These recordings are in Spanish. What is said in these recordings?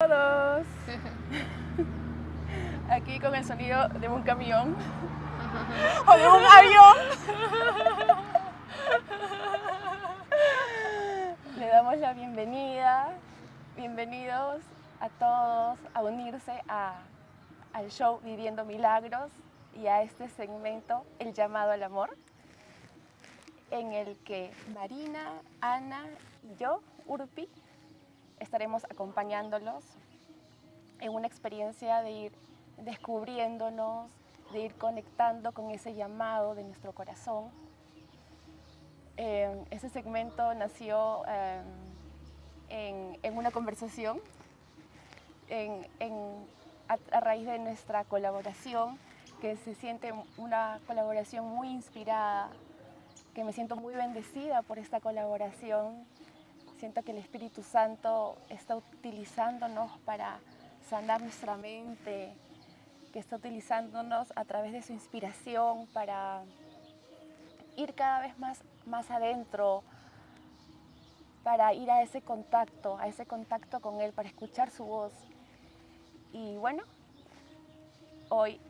todos. Aquí con el sonido de un camión o de un avión. Le damos la bienvenida, bienvenidos a todos a unirse a, al show Viviendo Milagros y a este segmento El llamado al amor, en el que Marina, Ana y yo, Urpi, estaremos acompañándolos en una experiencia de ir descubriéndonos, de ir conectando con ese llamado de nuestro corazón. Eh, ese segmento nació eh, en, en, una conversación en, a, a raíz de nuestra colaboración, que se siente una colaboración muy inspirada, que me siento muy bendecida por esta colaboración. Siento que el Espíritu Santo está utilizándonos para sanar nuestra mente, que está utilizándonos a través de su inspiración para ir cada vez más, más adentro, para ir a ese contacto, a ese contacto con Él, para escuchar su voz. Y bueno, hoy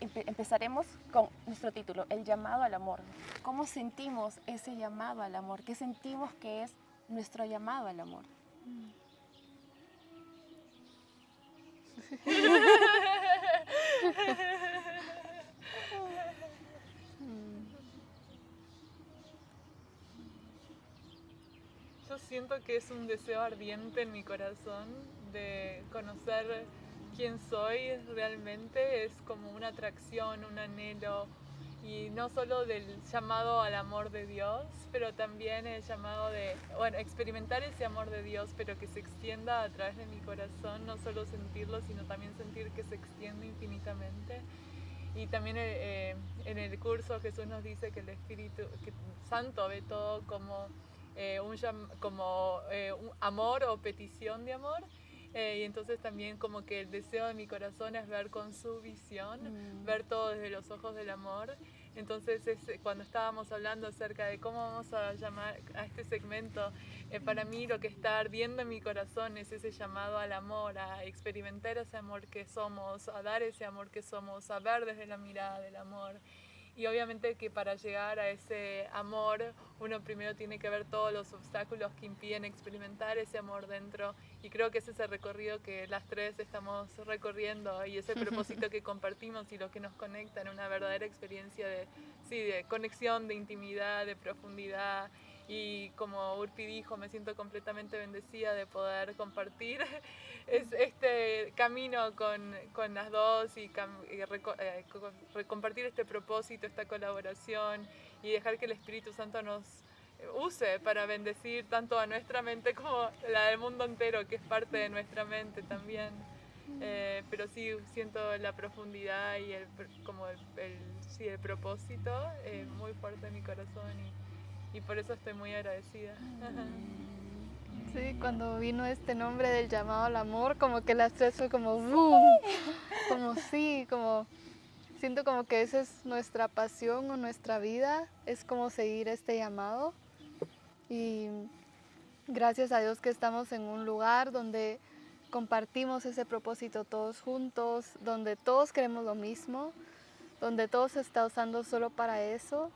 empezaremos con nuestro título, El llamado al amor. ¿Cómo sentimos ese llamado al amor? ¿Qué sentimos que es nuestro llamado al amor? Yo siento que es un deseo ardiente en mi corazón de conocer quién soy realmente, es como una atracción, un anhelo, y no solo del llamado al amor de Dios, pero también el llamado de, bueno, experimentar ese amor de Dios, pero que se extienda a través de mi corazón, no solo sentirlo, sino también sentir que se extiende infinitamente. Y también eh, en el curso Jesús nos dice que el Espíritu que Santo ve todo como, eh, un, como eh, un amor o petición de amor. Eh, y entonces también como que el deseo de mi corazón es ver con su visión, mm. ver todo desde los ojos del amor. Entonces es, cuando estábamos hablando acerca de cómo vamos a llamar a este segmento, eh, para mí lo que está ardiendo en mi corazón es ese llamado al amor, a experimentar ese amor que somos, a dar ese amor que somos, a ver desde la mirada del amor. Y obviamente que para llegar a ese amor uno primero tiene que ver todos los obstáculos que impiden experimentar ese amor dentro. Y creo que ese es el recorrido que las tres estamos recorriendo y ese propósito que compartimos y lo que nos conecta en una verdadera experiencia de, sí, de conexión, de intimidad, de profundidad y como Urpi dijo, me siento completamente bendecida de poder compartir es este camino con, con las dos y, y eh, compartir este propósito, esta colaboración y dejar que el Espíritu Santo nos use para bendecir tanto a nuestra mente como la del mundo entero, que es parte de nuestra mente también. Eh, pero sí siento la profundidad y el, como el, el sí, el propósito eh, muy fuerte en mi corazón y, y por eso estoy muy agradecida. Sí, cuando vino este nombre del llamado al amor, como que las tres fue como boom, como sí, como siento como que esa es nuestra pasión o nuestra vida, es como seguir este llamado. Y gracias a Dios que estamos en un lugar donde compartimos ese propósito todos juntos, donde todos queremos lo mismo, donde todo se está usando solo para eso.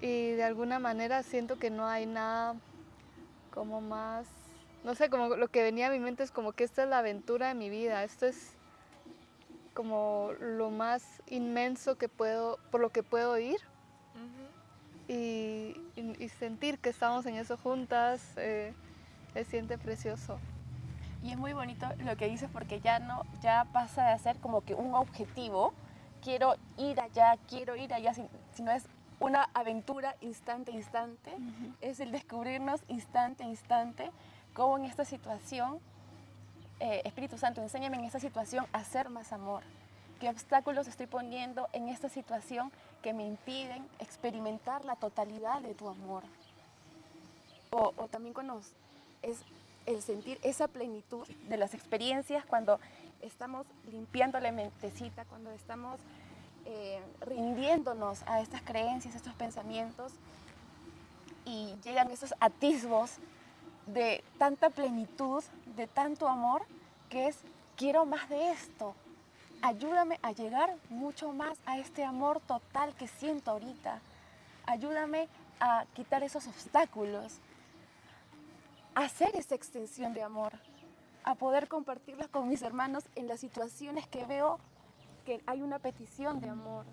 Y de alguna manera siento que no hay nada como más, no sé, como lo que venía a mi mente es como que esta es la aventura de mi vida, esto es como lo más inmenso que puedo, por lo que puedo ir y, y, sentir que estamos en eso juntas, eh, se siente precioso. Y es muy bonito lo que dices porque ya no, ya pasa de ser como que un objetivo, quiero ir allá, quiero ir allá, sino es una aventura instante, instante, uh -huh. es el descubrirnos instante, instante, cómo en esta situación, eh, Espíritu Santo, enséñame en esta situación a hacer más amor. ¿Qué obstáculos estoy poniendo en esta situación que me impiden experimentar la totalidad de tu amor? O, o también cuando es el sentir esa plenitud de las experiencias cuando estamos limpiando la mentecita, cuando estamos eh, rindiéndonos a estas creencias, a estos pensamientos y llegan esos atisbos de tanta plenitud, de tanto amor que es, quiero más de esto. Ayúdame a llegar mucho más a este amor total que siento ahorita. Ayúdame a quitar esos obstáculos, a hacer esa extensión de amor, a poder compartirla con mis hermanos en las situaciones que veo que hay una petición de amor.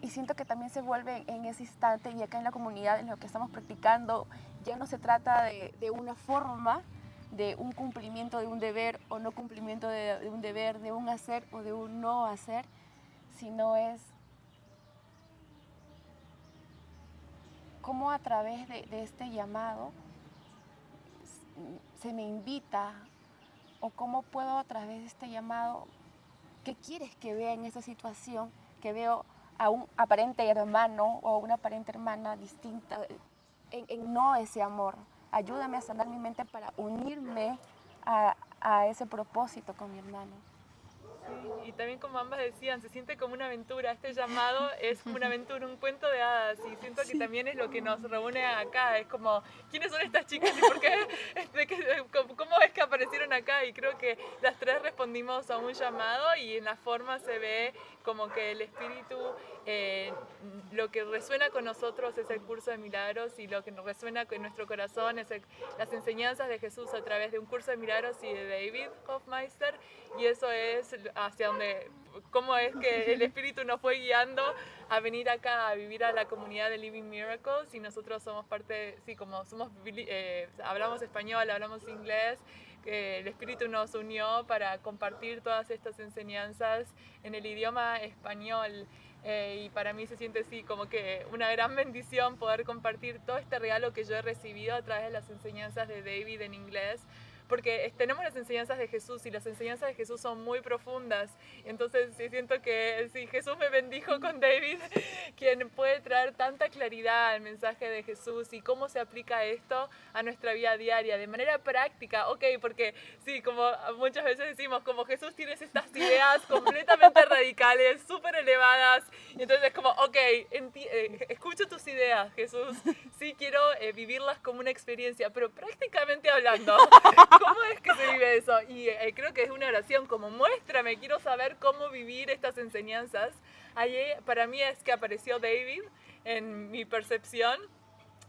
Y siento que también se vuelve en ese instante y acá en la comunidad en lo que estamos practicando, ya no se trata de, una forma, de un cumplimiento de un deber o no cumplimiento de, de un deber, de un hacer o de un no hacer, sino es cómo a través de, de este llamado se me invita o cómo puedo a través de este llamado, ¿qué quieres que vea en esa situación? Que veo a un aparente hermano o una aparente hermana distinta, en, no ese amor. Ayúdame a sanar mi mente para unirme a ese propósito con mi hermano. Sí, y también como ambas decían, se siente como una aventura. Este llamado es como una aventura, un cuento de hadas. Y siento que también es lo que nos reúne acá. Es como, ¿quiénes son estas chicas y por qué? ¿Cómo es que aparecieron acá? Y creo que las tres respondimos a un llamado y en la forma se ve como que el espíritu, eh, lo que resuena con nosotros es el curso de milagros y lo que nos resuena con nuestro corazón es el- las enseñanzas de Jesús a través de un curso de milagros y de David Hofmeister y eso es hacia donde, cómo es que el espíritu nos fue guiando a venir acá a vivir a la comunidad de Living Miracles y nosotros somos parte, sí, como somos, eh, hablamos español, hablamos inglés, que el Espíritu nos unió para compartir todas estas enseñanzas en el idioma español. Eh, y para mí se siente así como que una gran bendición poder compartir todo este regalo que yo he recibido a través de las enseñanzas de David en inglés. Porque tenemos las enseñanzas de Jesús y las enseñanzas de Jesús son muy profundas. Entonces sí siento que sí, Jesús me bendijo con David, quien puede traer tanta claridad al mensaje de Jesús y cómo se aplica esto a nuestra vida diaria de manera práctica. Ok, porque sí, como muchas veces decimos, como Jesús tienes estas ideas completamente radicales, súper elevadas. Y entonces es como, ok, eh, escucho tus ideas, Jesús. Sí, quiero eh, vivirlas como una experiencia, pero prácticamente hablando, ¿cómo es que se vive eso? Y eh, creo que es una oración como, muéstrame, quiero saber cómo vivir estas enseñanzas. Allí para mí es que apareció David en mi percepción.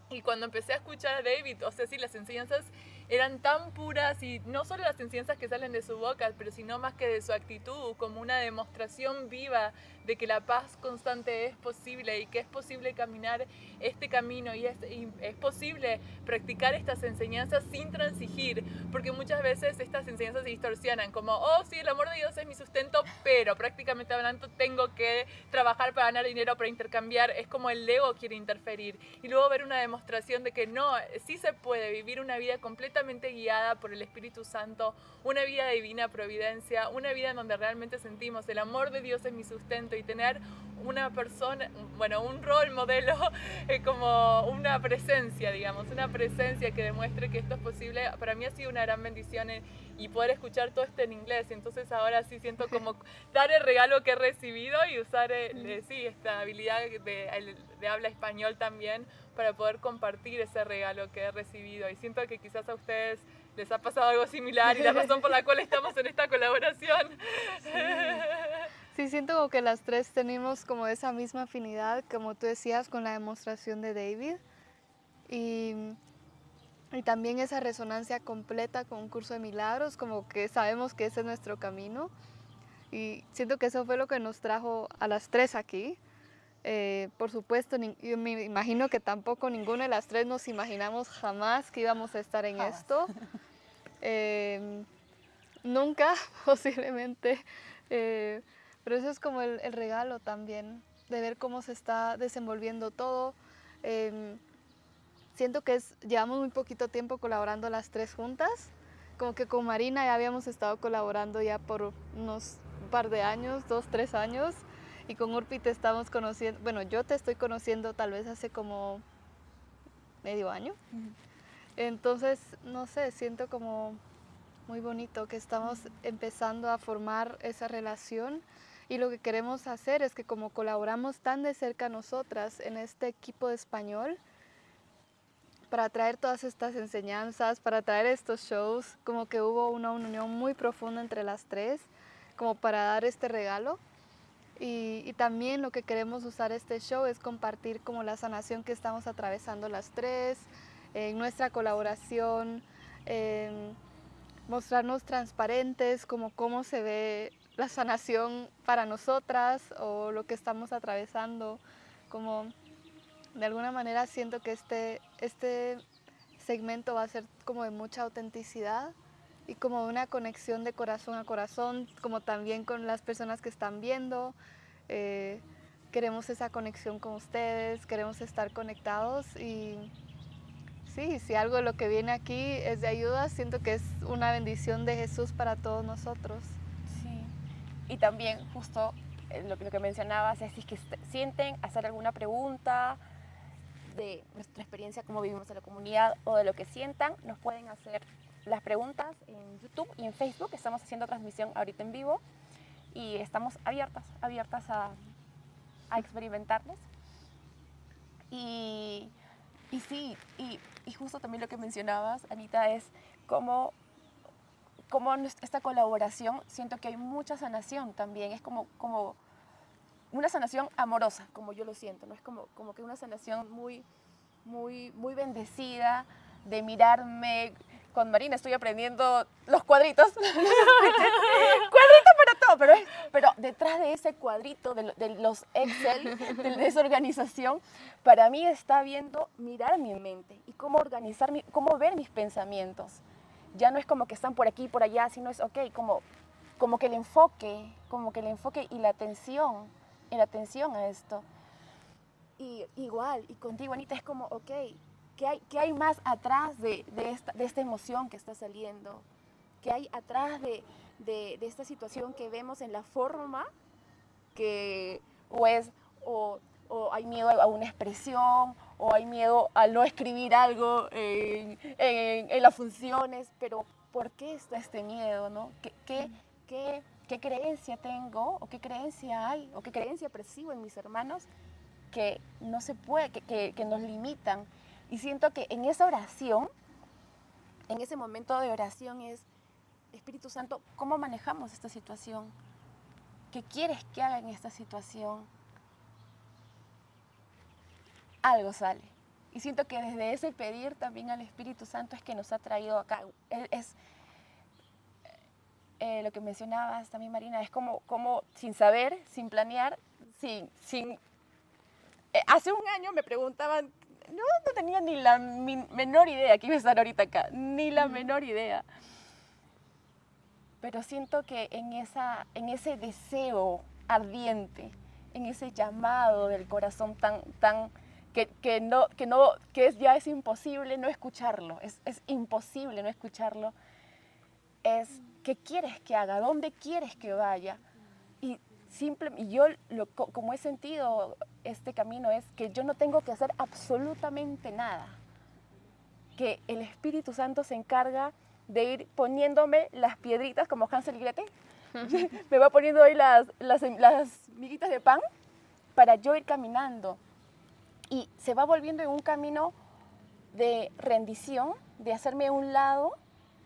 Y cuando empecé a escuchar a David, o sea, sí, las enseñanzas eran tan puras y no solo las enseñanzas que salen de su boca, pero sino más que de su actitud, como una demostración viva de que la paz constante es posible y que es posible caminar este camino y es, es posible practicar estas enseñanzas sin transigir, porque muchas veces estas enseñanzas se distorsionan, como, oh, sí, el amor de Dios es mi sustento, pero prácticamente hablando tengo que trabajar para ganar dinero, para intercambiar, es como el ego quiere interferir. Y luego ver una demostración de que no, sí se puede vivir una vida completamente guiada por el Espíritu Santo, una vida divina providencia, una vida en donde realmente sentimos el amor de Dios es mi sustento y tener una persona, bueno, un rol modelo, eh, como una presencia, digamos, una presencia que demuestre que esto es posible, para mí ha sido una gran bendición eh, y poder escuchar todo esto en inglés. Entonces ahora sí siento como dar el regalo que he recibido y usar, eh, eh, sí, esta habilidad de, el- de habla español también para poder compartir ese regalo que he recibido. Y siento que quizás a ustedes les ha pasado algo similar y la razón por la cual estamos en esta colaboración. Sí, siento como que las tres tenemos como esa misma afinidad, como tú decías, con la demostración de David. Y, y también esa resonancia completa con un curso de milagros, como que sabemos que ese es nuestro camino. Y siento que eso fue lo que nos trajo a las tres aquí. Eh, por supuesto, yo me imagino que tampoco ninguna de las tres nos imaginamos jamás que íbamos a estar en Jamás. esto. Em, nunca, posiblemente. eh, pero eso es como el, el regalo también, de ver cómo se está desenvolviendo todo. Em, siento que es, llevamos muy poquito tiempo colaborando las tres juntas. Como que con Marina ya habíamos estado colaborando ya por unos par de años, dos, tres años. Y con Urpi te estamos conociendo, bueno, yo te estoy conociendo tal vez hace como medio año. Entonces, no sé, siento como muy bonito que estamos empezando a formar esa relación y lo que queremos hacer es que como colaboramos tan de cerca nosotras en este equipo de español, para traer todas estas enseñanzas, para traer estos shows, como que hubo una unión muy profunda entre las tres, como para dar este regalo. Y, y, también lo que queremos usar este show es compartir como la sanación que estamos atravesando las tres, en nuestra colaboración, mostrarnos transparentes, como cómo se ve la sanación para nosotras o lo que estamos atravesando, como de alguna manera siento que este, este segmento va a ser como de mucha autenticidad y como una conexión de corazón a corazón, como también con las personas que están viendo. Eh, queremos esa conexión con ustedes, queremos estar conectados y sí, si algo de lo que viene aquí es de ayuda, siento que es una bendición de Jesús para todos nosotros. Y también justo eh, lo, que mencionabas es si es que sienten hacer alguna pregunta, de nuestra experiencia, cómo vivimos en la comunidad o de lo que sientan, nos pueden hacer las preguntas en YouTube y en Facebook. Estamos haciendo transmisión ahorita en vivo y estamos abiertas, abiertas a, a experimentarles. Y, y sí, y, justo también lo que mencionabas, Anita, es cómo, cómo esta colaboración, siento que hay mucha sanación también, es como, como una sanación amorosa, como yo lo siento, ¿no? Es como, como que una sanación muy, muy, muy bendecida de mirarme. Con Marina estoy aprendiendo los cuadritos. cuadritos para todo, pero, pero detrás de ese cuadrito, de, los Excel, de, esa organización, para mí está viendo mirar mi mente y cómo organizar, mi, cómo ver mis pensamientos. Ya no es como que están por aquí y por allá, sino es, ok, como, como que el enfoque, como que el enfoque y la atención en atención a esto. Y igual, y contigo, Anita, es como, ok, ¿qué hay, qué hay más atrás de, de, esta, de esta emoción que está saliendo? ¿Qué hay atrás de, de, de, esta situación que vemos en la forma que o es, o, o, hay miedo a una expresión, o hay miedo a no escribir algo en, las funciones, pero ¿por qué está este miedo? ¿no? ¿Qué, qué, qué creencia tengo o qué creencia hay o qué creencia percibo en mis hermanos que no se puede, que, que, nos limitan. Y siento que en esa oración, en ese momento de oración es, Espíritu Santo, ¿cómo manejamos esta situación? ¿Qué quieres que haga en esta situación? Algo sale. Y siento que desde ese pedir también al Espíritu Santo es que nos ha traído acá. Es, eh, lo que mencionabas también, Marina, es como, como sin saber, sin planear, sin... sin eh, hace un año me preguntaban, no, no tenía ni la menor idea que iba a estar ahorita acá, ni la menor idea. Pero siento que en, esa, en ese deseo ardiente, en ese llamado del corazón tan, tan que, que, no, que, no, que es, ya es imposible no escucharlo, es, es imposible no escucharlo, es ¿Qué quieres que haga? ¿Dónde quieres que vaya? Y, simple, y yo, lo, como he sentido este camino, es que yo no tengo que hacer absolutamente nada. Que el Espíritu Santo se encarga de ir poniéndome las piedritas como Hansel y Gretel. Me va poniendo ahí las, las, las miguitas de pan para yo ir caminando. Y se va volviendo en un camino de rendición, de hacerme a un lado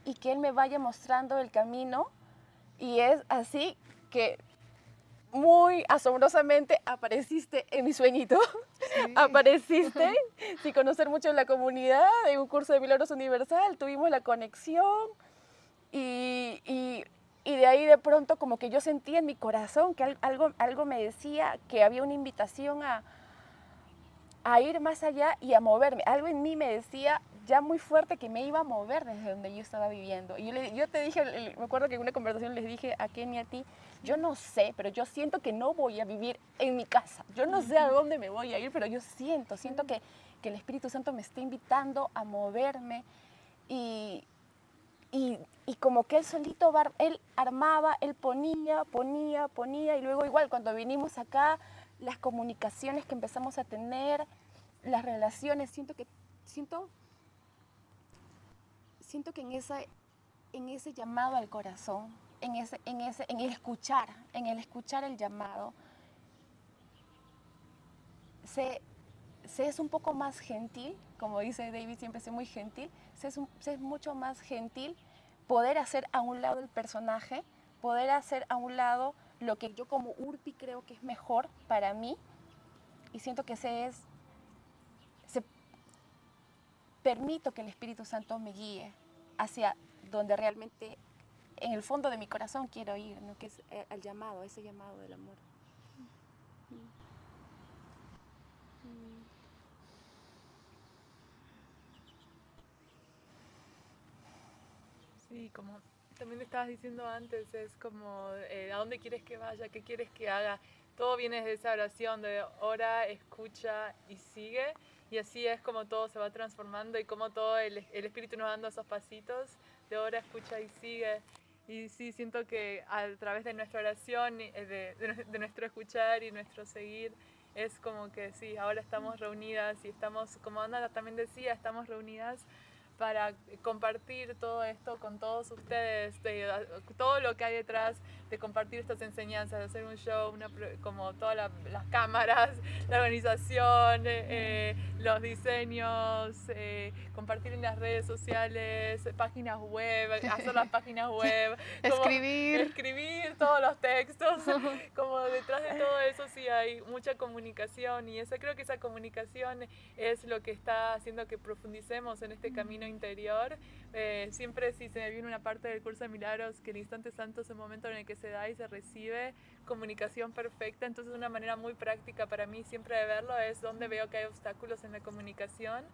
y que Él me vaya mostrando el camino. Y es así que muy asombrosamente apareciste en mi sueñito. apareciste sin conocer mucho la comunidad, en un curso de Milagros Universal, tuvimos la conexión y, y, y, de ahí de pronto como que yo sentí en mi corazón que algo, algo me decía que había una invitación a, a ir más allá y a moverme. Algo en mí me decía, ya muy fuerte que me iba a mover desde donde yo estaba viviendo. Y yo, le, yo te dije, me acuerdo que en una conversación les dije a Kenny a ti, yo no sé, pero yo siento que no voy a vivir en mi casa. Yo no sé a dónde me voy a ir, pero yo siento, siento que, que el Espíritu Santo me está invitando a moverme y, y, y, como que él solito, él armaba, él ponía, ponía, ponía y luego igual cuando vinimos acá, las comunicaciones que empezamos a tener, las relaciones, siento que, siento siento que en, en ese llamado al corazón, en, ese, en, ese, en el escuchar, en el escuchar el llamado, se, se es un poco más gentil, como dice David, siempre es muy gentil, se es, es mucho más gentil poder hacer a un lado el personaje, poder hacer a un lado lo que yo como Urpi creo que es mejor para mí y siento que se es, se, permito que el Espíritu Santo me guíe hacia donde realmente en el fondo de mi corazón quiero ir, ¿no? que es el llamado, ese llamado del amor. Sí, como también estabas diciendo antes, es como eh, a dónde quieres que vaya, qué quieres que haga. Todo viene de esa oración de ora, escucha y sigue. Y así es como todo se va transformando y como todo el, el Espíritu nos dando esos pasitos de ora, escucha y sigue. Y sí, siento que a través de nuestra oración, de, de, de nuestro escuchar y nuestro seguir, es como que sí, ahora estamos reunidas y estamos, como Ana también decía, estamos reunidas para compartir todo esto con todos ustedes, todo lo que hay detrás de compartir estas enseñanzas, de hacer un show, como todas las cámaras, la organización, eh, eh, los diseños, eh, compartir en las redes sociales, páginas web, hacer las páginas web, escribir, escribir todos los textos, como detrás de todo eso sí hay mucha comunicación y esa creo que esa comunicación es lo que está haciendo que profundicemos en este camino interior. siempre si se me viene una parte del curso de milagros que el instante santo es el momento en el que se da y se recibe comunicación perfecta. Entonces una manera muy práctica para mí siempre de verlo es donde veo que hay obstáculos en la comunicación.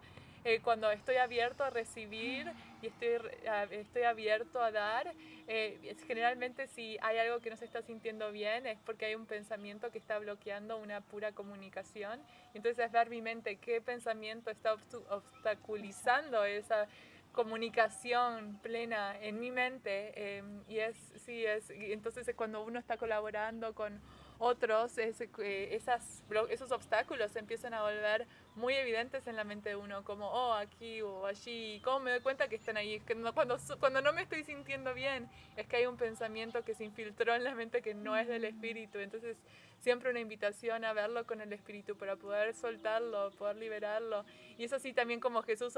Eh, cuando estoy abierto a recibir y estoy, estoy abierto a dar, eh, generalmente si hay algo que no se está sintiendo bien es porque hay un pensamiento que está bloqueando una pura comunicación. Entonces es ver mi mente qué pensamiento está obstaculizando esa comunicación plena en mi mente em, y es sí es entonces cuando uno está colaborando con otros es, eh, esas, esos obstáculos empiezan a volver muy evidentes en la mente de uno como oh aquí o allí cómo me doy cuenta que están ahí que cuando cuando no me estoy sintiendo bien es que hay un pensamiento que se infiltró en la mente que no es del espíritu entonces siempre una invitación a verlo con el Espíritu para poder soltarlo, poder liberarlo. Y es así también como Jesús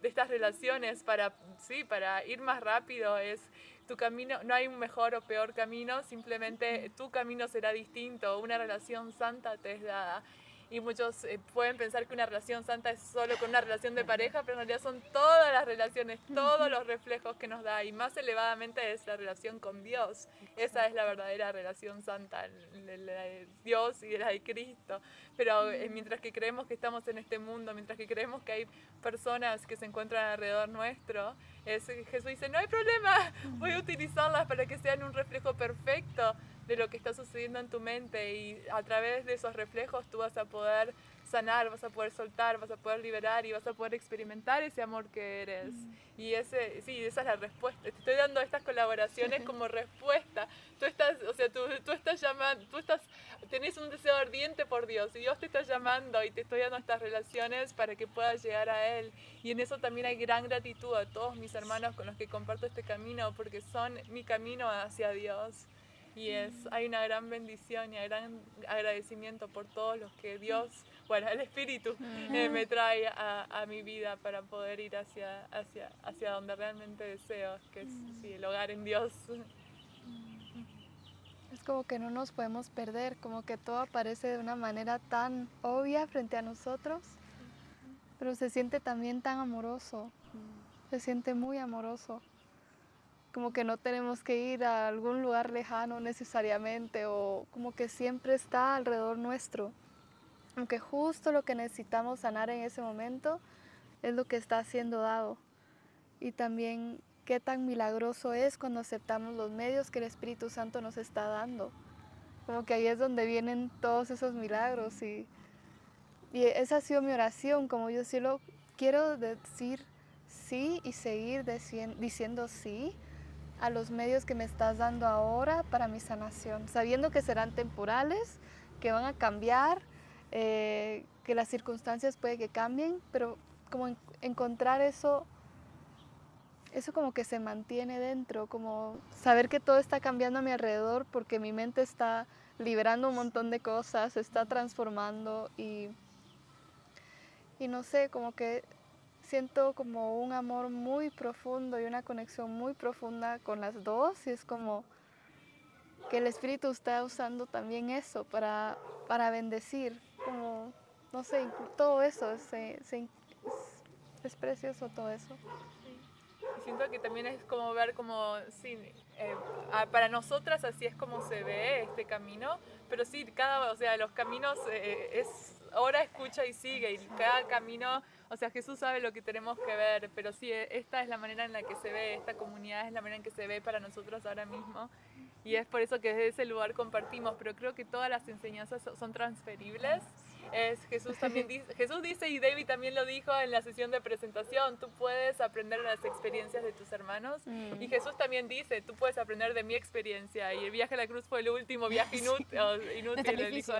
de estas relaciones para, sí, para ir más rápido. Es tu camino, no hay un mejor o peor camino, simplemente tu camino será distinto. Una relación santa te es dada y muchos eh, pueden pensar que una relación santa es solo con una relación de pareja, pero en realidad son todas las relaciones, todos los reflejos que nos da y más elevadamente es la relación con Dios. Esa es la verdadera relación santa, la de Dios y la de Cristo. Pero eh, mientras que creemos que estamos en este mundo, mientras que creemos que hay personas que se encuentran alrededor nuestro, es, Jesús dice, no hay problema, voy a utilizarlas para que sean un reflejo perfecto de lo que está sucediendo en tu mente y a través de esos reflejos tú vas a poder sanar, vas a poder soltar, vas a poder liberar y vas a poder experimentar ese amor que eres. Mm. Y ese, sí, esa es la respuesta. Te estoy dando estas colaboraciones como respuesta. Tú estás, o sea, tú, tú estás llamando, tú estás, tenés un deseo ardiente por Dios y Dios te está llamando y te estoy dando estas relaciones para que puedas llegar a Él. Y en eso también hay gran gratitud a todos mis hermanos con los que comparto este camino porque son mi camino hacia Dios y es, hay una gran bendición y un gran agradecimiento por todos los que Dios, bueno, el Espíritu eh, me trae a, a, mi vida para poder ir hacia, hacia, hacia donde realmente deseo, que es sí, el hogar en Dios. Es como que no nos podemos perder, como que todo aparece de una manera tan obvia frente a nosotros, pero se siente también tan amoroso, se siente muy amoroso como que no tenemos que ir a algún lugar lejano necesariamente o como que siempre está alrededor nuestro. Aunque justo lo que necesitamos sanar en ese momento es lo que está siendo dado. Y también qué tan milagroso es cuando aceptamos los medios que el Espíritu Santo nos está dando. Como que ahí es donde vienen todos esos milagros y, esa ha sido mi oración, como yo sí lo quiero decir sí y seguir diciendo sí a los medios que me estás dando ahora para mi sanación, sabiendo que serán temporales, que van a cambiar, eh, que las circunstancias puede que cambien, pero como encontrar eso, eso como que se mantiene dentro, como saber que todo está cambiando a mi alrededor porque mi mente está liberando un montón de cosas, está transformando y y no sé, como que siento como un amor muy profundo y una conexión muy profunda con las dos y es como que el Espíritu está usando también eso para, para bendecir, como, no sé, todo eso, se, se, es, precioso todo eso. Siento que también es como ver como, sí, eh, para nosotras así es como se ve este camino, pero sí, cada, o sea, los caminos eh, es ahora escucha y sigue, y cada camino, o sea, Jesús sabe lo que tenemos que ver, pero sí, esta es la manera en la que se ve, esta comunidad es la manera en que se ve para nosotros ahora mismo, y es por eso que desde ese lugar compartimos, pero creo que todas las enseñanzas son transferibles. Es Jesús también dice, Jesús dice y David también lo dijo en la sesión de presentación, tú puedes aprender las experiencias de tus hermanos y mm. Jesús también dice, tú puedes aprender de mi experiencia y el viaje a la cruz fue el último viaje inútil, inútil del, hijo,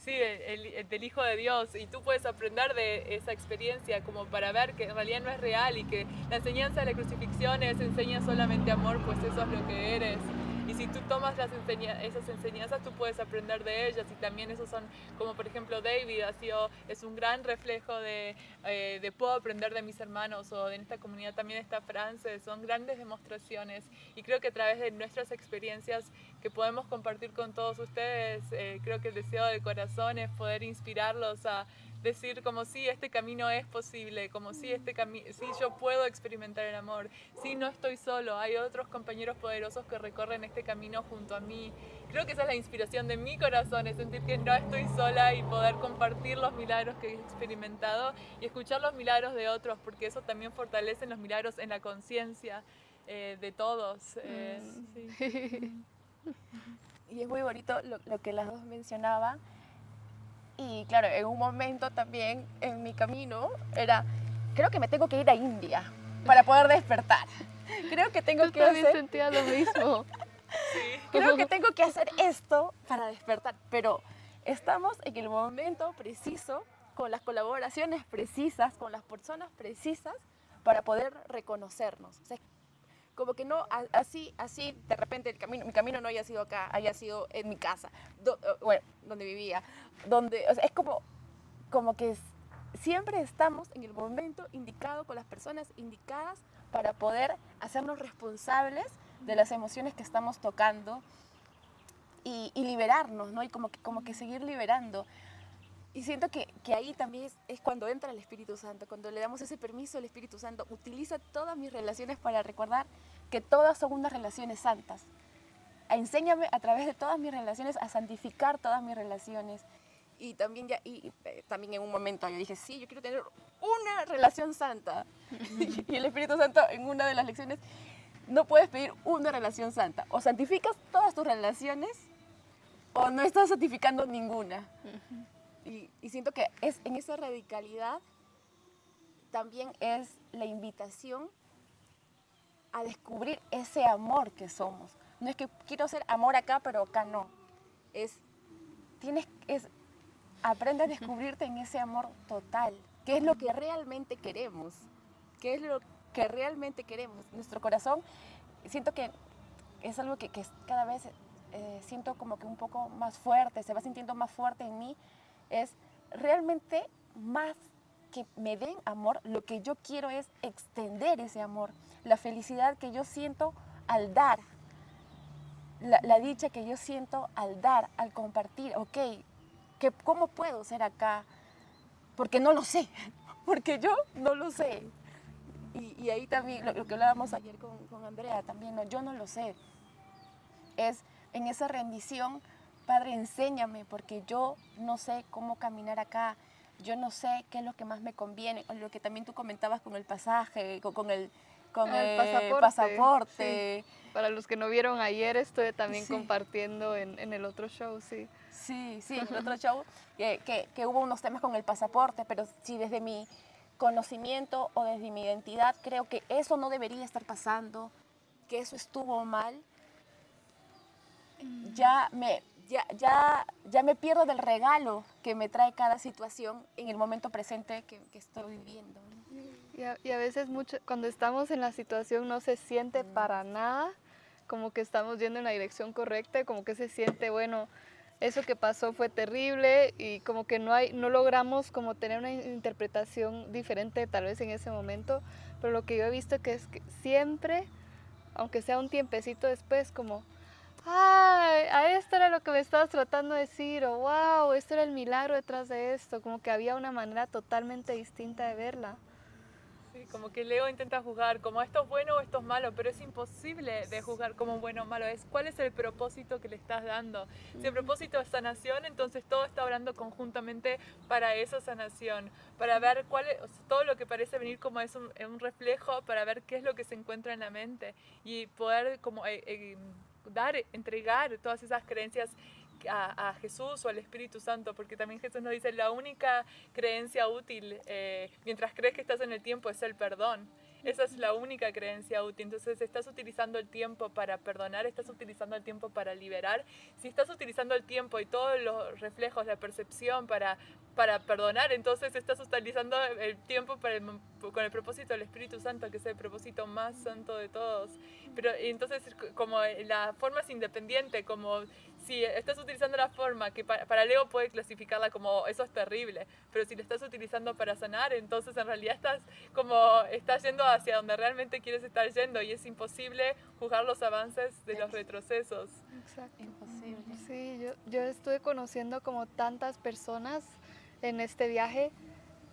sí, el, del Hijo de Dios. Y tú puedes aprender de esa experiencia como para ver que en realidad no es real y que la enseñanza de la crucifixión es enseña solamente amor, pues eso es lo que eres. Y si tú tomas las esas enseñanzas, tú puedes aprender de ellas. Y también esos son, como por ejemplo David, ha sido, es un gran reflejo de, eh, de puedo aprender de mis hermanos o en esta comunidad también está Frances. Son grandes demostraciones. Y creo que a través de nuestras experiencias que podemos compartir con todos ustedes, eh, creo que el deseo del corazón es poder inspirarlos a decir como si este camino es posible, como si este camino, si yo puedo experimentar el amor, si no estoy solo, hay otros compañeros poderosos que recorren este camino junto a mí. Creo que esa es la inspiración de mi corazón, es sentir que no estoy sola y poder compartir los milagros que he experimentado y escuchar los milagros de otros, porque eso también fortalece los milagros en la conciencia eh, de todos. Eh, mm. Y es muy bonito lo, lo que las dos mencionaban y claro, en un momento también en mi camino era, creo que me tengo que ir a India para poder despertar. Creo que tengo que hacer... sentía lo mismo. sí. Creo que tengo que hacer esto para despertar, pero estamos en el momento preciso, con las colaboraciones precisas, con las personas precisas para poder reconocernos. O sea, como que no, así, así, de repente el camino, mi camino no haya sido acá, haya sido en mi casa, bueno, donde vivía, donde, o sea, es como, como que siempre estamos en el momento indicado con las personas indicadas para poder hacernos responsables de las emociones que estamos tocando y, liberarnos, ¿no? Y como que, como que seguir liberando. Y siento que, que ahí también es, es, cuando entra el Espíritu Santo, cuando le damos ese permiso al Espíritu Santo, utiliza todas mis relaciones para recordar que todas son unas relaciones santas. Enséñame a través de todas mis relaciones a santificar todas mis relaciones. Y también, ya, y, eh, también en un momento yo dije, sí, yo quiero tener una relación santa. y el Espíritu Santo en una de las lecciones, no puedes pedir una relación santa. O santificas todas tus relaciones o no estás santificando ninguna. Y, siento que es en esa radicalidad también es la invitación a descubrir ese amor que somos. No es que quiero ser amor acá, pero acá no. Es, tienes, es, aprende a descubrirte en ese amor total. ¿Qué es lo que realmente queremos? ¿Qué es lo que realmente queremos? Nuestro corazón, siento que es algo que, cada vez eh, siento como que un poco más fuerte, se va sintiendo más fuerte en mí, es realmente más que me den amor, lo que yo quiero es extender ese amor, la felicidad que yo siento al dar, la, dicha que yo siento al dar, al compartir, ok, que, ¿cómo puedo ser acá? Porque no lo sé, porque yo no lo sé. Y, ahí también, lo, que hablábamos ayer con, Andrea también, yo no lo sé. Es en esa rendición Padre, enséñame porque yo no sé cómo caminar acá, yo no sé qué es lo que más me conviene, o lo que también tú comentabas con el pasaje, con, el, con el, pasaporte. Para los que no vieron ayer, estoy también compartiendo en, el otro show, sí. Sí, sí, en el otro show, que, que, que hubo unos temas con el pasaporte, pero sí desde mi conocimiento o desde mi identidad creo que eso no debería estar pasando, que eso estuvo mal, mm. ya me, ya, ya, ya me pierdo del regalo que me trae cada situación en el momento presente que, que estoy viviendo. Y a, y a, veces mucho, cuando estamos en la situación no se siente para nada como que estamos yendo en la dirección correcta, como que se siente, bueno, eso que pasó fue terrible y como que no, hay, no logramos como tener una interpretación diferente tal vez en ese momento, pero lo que yo he visto que es que siempre, aunque sea un tiempecito después, como, ay, a esto era lo que me estabas tratando de decir, o wow, esto era el milagro detrás de esto, como que había una manera totalmente distinta de verla. Sí, como que Leo intenta juzgar como esto es bueno o esto es malo, pero es imposible de juzgar como bueno o malo. Es cuál es el propósito que le estás dando. Si el propósito es sanación, entonces todo está hablando conjuntamente para esa sanación, para ver cuál es, todo lo que parece venir como es un, un, reflejo, para ver qué es lo que se encuentra en la mente y poder como eh, eh, dar, entregar todas esas creencias a, Jesús o al Espíritu Santo, porque también Jesús nos dice, la única creencia útil eh, mientras crees que estás en el tiempo es el perdón. Esa es la única creencia útil. Entonces, estás utilizando el tiempo para perdonar, estás utilizando el tiempo para liberar. Si estás utilizando el tiempo y todos los reflejos, la percepción para, para perdonar, entonces estás utilizando el tiempo para con el propósito del Espíritu Santo, que es el propósito más santo de todos. Pero entonces, como la forma es independiente, como si estás utilizando la forma que para, Leo puede clasificarla como eso es terrible, pero si la estás utilizando para sanar, entonces en realidad estás como estás yendo hacia donde realmente quieres estar yendo y es imposible juzgar los avances de los retrocesos. Exacto. Imposible. Sí, yo, yo estuve conociendo como tantas personas en este viaje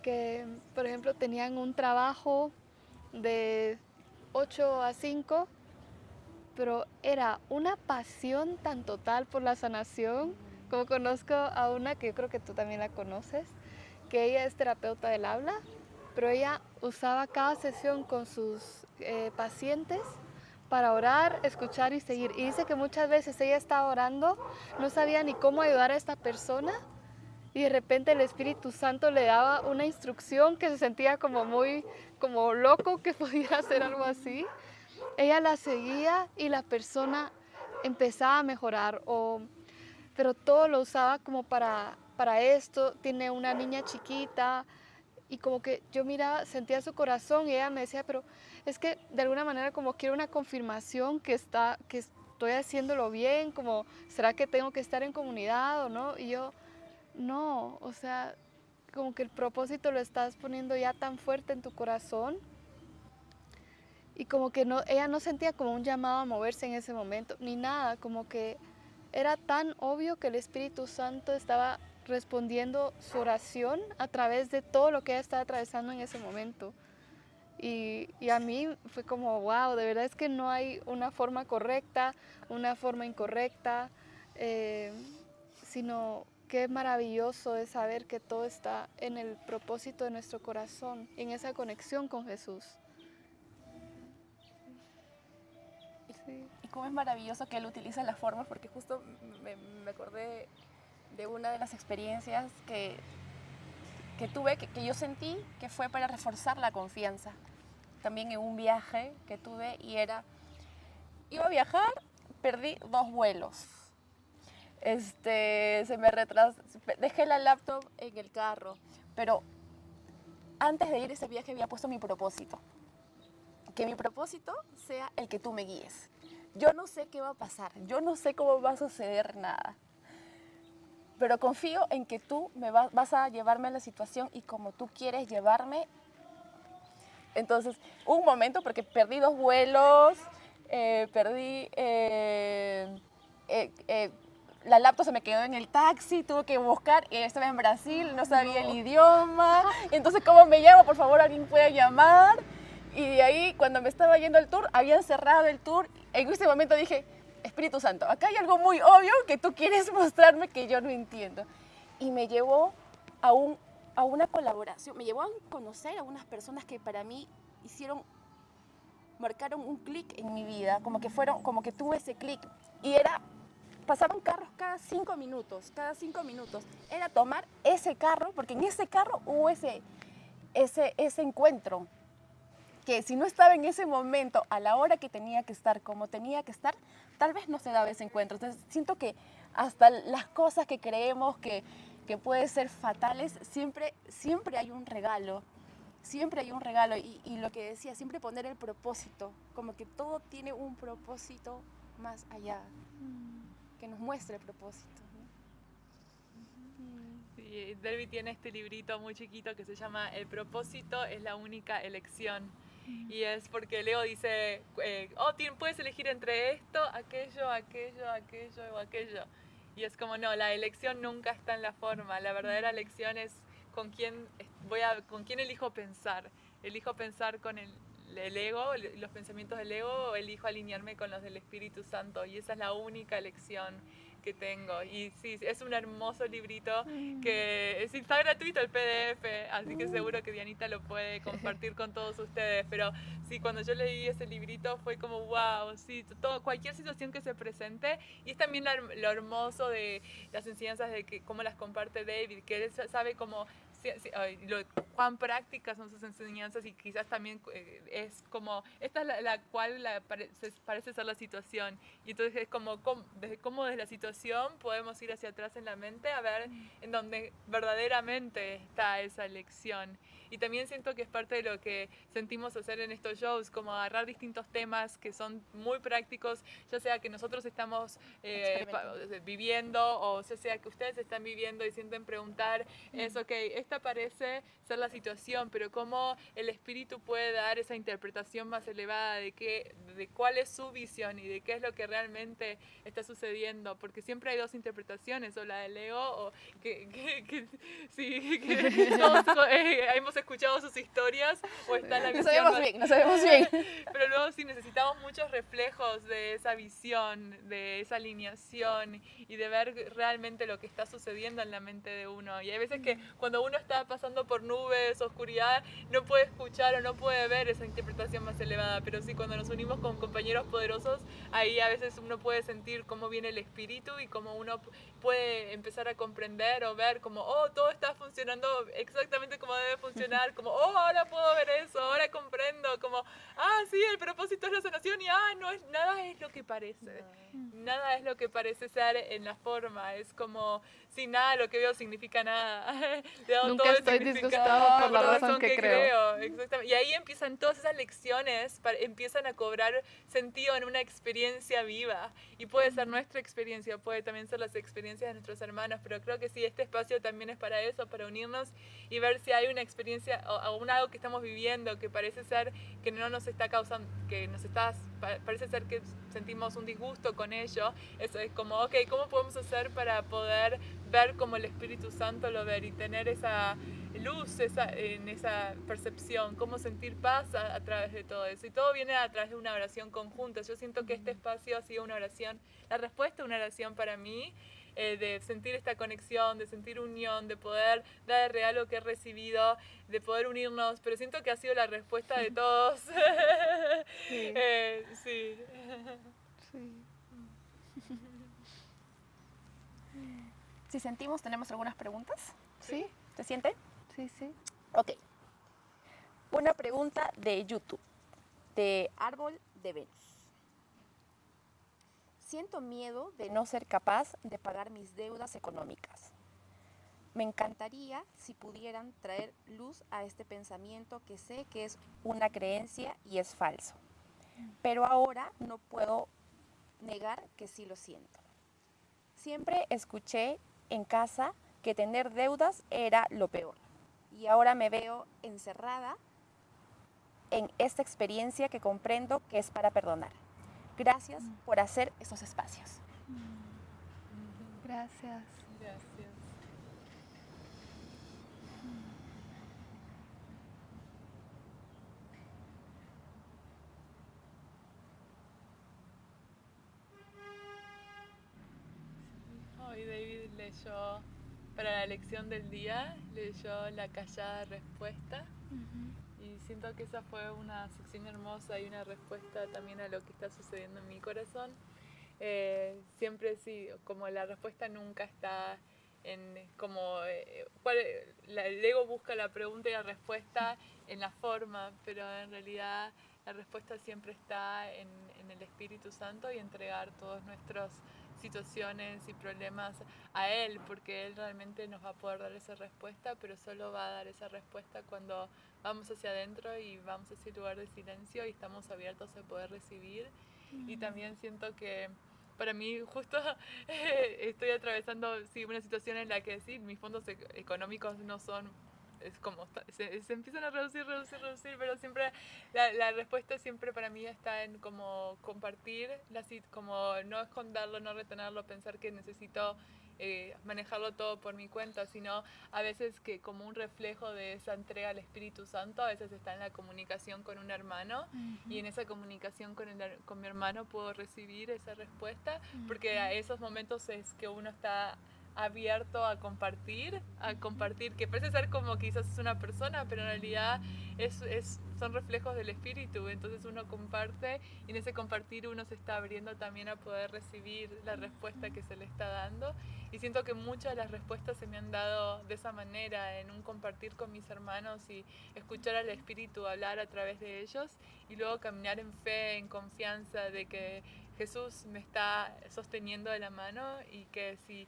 que, por ejemplo, tenían un trabajo de 8 a 5 pero era una pasión tan total por la sanación, como conozco a una que yo creo que tú también la conoces, que ella es terapeuta del habla, pero ella usaba cada sesión con sus eh, pacientes para orar, escuchar y seguir. Y dice que muchas veces ella estaba orando, no sabía ni cómo ayudar a esta persona y de repente el Espíritu Santo le daba una instrucción que se sentía como muy como loco que pudiera hacer algo así ella la seguía y la persona empezaba a mejorar, o, pero todo lo usaba como para, para esto. Tiene una niña chiquita y como que yo miraba, sentía su corazón y ella me decía, pero es que de alguna manera como quiero una confirmación que, está, que estoy haciéndolo bien, como será que tengo que estar en comunidad o no. Y yo, no, o sea, como que el propósito lo estás poniendo ya tan fuerte en tu corazón y como que no, ella no sentía como un llamado a moverse en ese momento, ni nada, como que era tan obvio que el Espíritu Santo estaba respondiendo su oración a través de todo lo que ella estaba atravesando en ese momento. Y, y, a mí fue como, wow, de verdad es que no hay una forma correcta, una forma incorrecta, eh, sino qué maravilloso es saber que todo está en el propósito de nuestro corazón, en esa conexión con Jesús. Y cómo es maravilloso que él utiliza las formas, porque justo me, acordé de una de las experiencias que, que tuve, que, yo sentí que fue para reforzar la confianza. También en un viaje que tuve y era, iba a viajar, perdí dos vuelos. Este, se me retrasó, dejé la laptop en el carro, pero antes de ir a ese viaje había puesto mi propósito que mi propósito sea el que tú me guíes. Yo no sé qué va a pasar, yo no sé cómo va a suceder nada, pero confío en que tú me vas a llevarme a la situación y como tú quieres llevarme. Entonces, un momento, porque perdí dos vuelos, eh, perdí... Eh, eh, la laptop se me quedó en el taxi, tuve que buscar, estaba en Brasil, no sabía el idioma, entonces ¿cómo me llamo? Por favor, alguien puede llamar. Y de ahí, cuando me estaba yendo al tour, habían cerrado el tour. En ese momento dije, Espíritu Santo, acá hay algo muy obvio que tú quieres mostrarme que yo no entiendo. Y me llevó a, un, a una colaboración, me llevó a conocer a unas personas que para mí hicieron, marcaron un clic en mi vida, como que fueron, como que tuve ese clic. Y era, pasaban carros cada cinco minutos, cada cinco minutos. Era tomar ese carro, porque en ese carro hubo ese, ese, ese encuentro que si no estaba en ese momento, a la hora que tenía que estar, como tenía que estar, tal vez no se daba ese encuentro. Entonces siento que hasta las cosas que creemos que, que pueden ser fatales, siempre, siempre hay un regalo. Siempre hay un regalo y, y lo que decía, siempre poner el propósito, como que todo tiene un propósito más allá, que nos muestre el propósito. Sí, Derby tiene este librito muy chiquito que se llama El propósito es la única elección. Y es porque Leo dice, eh, oh, puedes elegir entre esto, aquello, aquello, aquello o aquello. Y es como, no, la elección nunca está en la forma. La verdadera elección es con quién, voy a, con quién elijo pensar. Elijo pensar con el, el ego, los pensamientos del ego, o elijo alinearme con los del Espíritu Santo. Y esa es la única elección que tengo. Y sí, es un hermoso librito que es, está gratuito el PDF, así que seguro que Dianita lo puede compartir con todos ustedes. Pero sí, cuando yo leí ese librito fue como, wow, sí, todo, cualquier situación que se presente. Y es también lo hermoso de las enseñanzas de que cómo las comparte David, que él sabe cómo lo, cuán prácticas son sus enseñanzas y quizás también eh, es como, esta es la, cual la, parece, ser la situación. Y entonces es como, como, desde cómo desde la situación podemos ir hacia atrás en la mente a ver en dónde verdaderamente está esa lección. Y también siento que es parte de lo que sentimos hacer en estos shows, como agarrar distintos temas que son muy prácticos, ya sea que nosotros estamos eh, viviendo o ya sea que ustedes están viviendo y sienten preguntar, es ok, esta parece ser la situación, pero cómo el espíritu puede dar esa interpretación más elevada de, qué, de cuál es su visión y de qué es lo que realmente está sucediendo, porque siempre hay dos interpretaciones, o la de Leo, o que, que, sí, que todos eh, hemos escuchado sus historias o está la visión. No sabemos bien, no sabemos bien. Pero luego sí necesitamos muchos reflejos de esa visión, de esa alineación y de ver realmente lo que está sucediendo en la mente de uno. Y hay veces que cuando uno está pasando por nubes, oscuridad, no puede escuchar o no puede ver esa interpretación más elevada. Pero sí, cuando nos unimos con compañeros poderosos, ahí a veces uno puede sentir cómo viene el espíritu y cómo uno puede empezar a comprender o ver como, oh, todo está funcionando exactamente como debe funcionar, como, oh, ahora puedo ver eso, ahora comprendo, como, ah, sí, el propósito es la sanación y, ah, no, es, nada es lo que parece, nada es lo que parece ser en la forma, es como, sin nada lo que veo significa nada. Nunca estoy disgustado por la razón, que, creo. Exactamente. Y ahí empiezan todas esas lecciones, empiezan a cobrar sentido en una experiencia viva. Y puede ser nuestra experiencia, puede también ser las experiencias de nuestros hermanos, pero creo que sí, este espacio también es para eso, para unirnos y ver si hay una experiencia o, o algo que estamos viviendo que parece ser que no nos está causando, que nos está, parece ser que sentimos un disgusto con ello. Eso es como, ok, ¿cómo podemos hacer para poder ver como el Espíritu Santo lo ve y tener esa luz esa, en esa percepción, cómo sentir paz a, través de todo eso. Y todo viene a través de una oración conjunta. Yo siento que este espacio ha sido una oración, la respuesta a una oración para mí, eh, de sentir esta conexión, de sentir unión, de poder dar el regalo que he recibido, de poder unirnos, pero siento que ha sido la respuesta de todos. sí. Eh, sí. sí. Si sentimos, ¿tenemos algunas preguntas? Sí. ¿Se siente? Sí, sí. Ok. Una pregunta de YouTube, de Árbol de Venus. Siento miedo de no ser capaz de pagar mis deudas económicas. Me encantaría si pudieran traer luz a este pensamiento que sé que es una creencia y es falso. Pero ahora no puedo negar que sí lo siento. Siempre escuché en casa que tener deudas era lo peor. Y ahora me veo encerrada en esta experiencia que comprendo que es para perdonar. Gracias por hacer estos espacios. Gracias. Gracias. Hoy David leyó para la lección del día, leyó La callada respuesta. Siento que esa fue una sección hermosa y una respuesta también a lo que está sucediendo en mi corazón. Eh, siempre sí, como la respuesta nunca está en como eh, el ego busca la pregunta y la respuesta en la forma, pero en realidad la respuesta siempre está en, en el Espíritu Santo y entregar todos nuestros situaciones y problemas a Él, porque Él realmente nos va a poder dar esa respuesta, pero solo va a dar esa respuesta cuando vamos hacia adentro y vamos a ese lugar de silencio y estamos abiertos a poder recibir. Y también siento que para mí justo eh, estoy atravesando sí, una situación en la que sí, mis fondos económicos no son es como se, se, empiezan a reducir, reducir, reducir, pero siempre la, la, respuesta siempre para mí está en como compartir, la, como no esconderlo, no retenerlo, pensar que necesito eh, manejarlo todo por mi cuenta, sino a veces que como un reflejo de esa entrega al Espíritu Santo, a veces está en la comunicación con un hermano y en esa comunicación con, el, con mi hermano puedo recibir esa respuesta, porque a esos momentos es que uno está abierto a compartir, a compartir, que parece ser como quizás es una persona, pero en realidad es, es, son reflejos del espíritu, entonces uno comparte y en ese compartir uno se está abriendo también a poder recibir la respuesta que se le está dando. Y siento que muchas de las respuestas se me han dado de esa manera, en un compartir con mis hermanos y escuchar al espíritu hablar a través de ellos y luego caminar en fe, en confianza de que Jesús me está sosteniendo de la mano y que si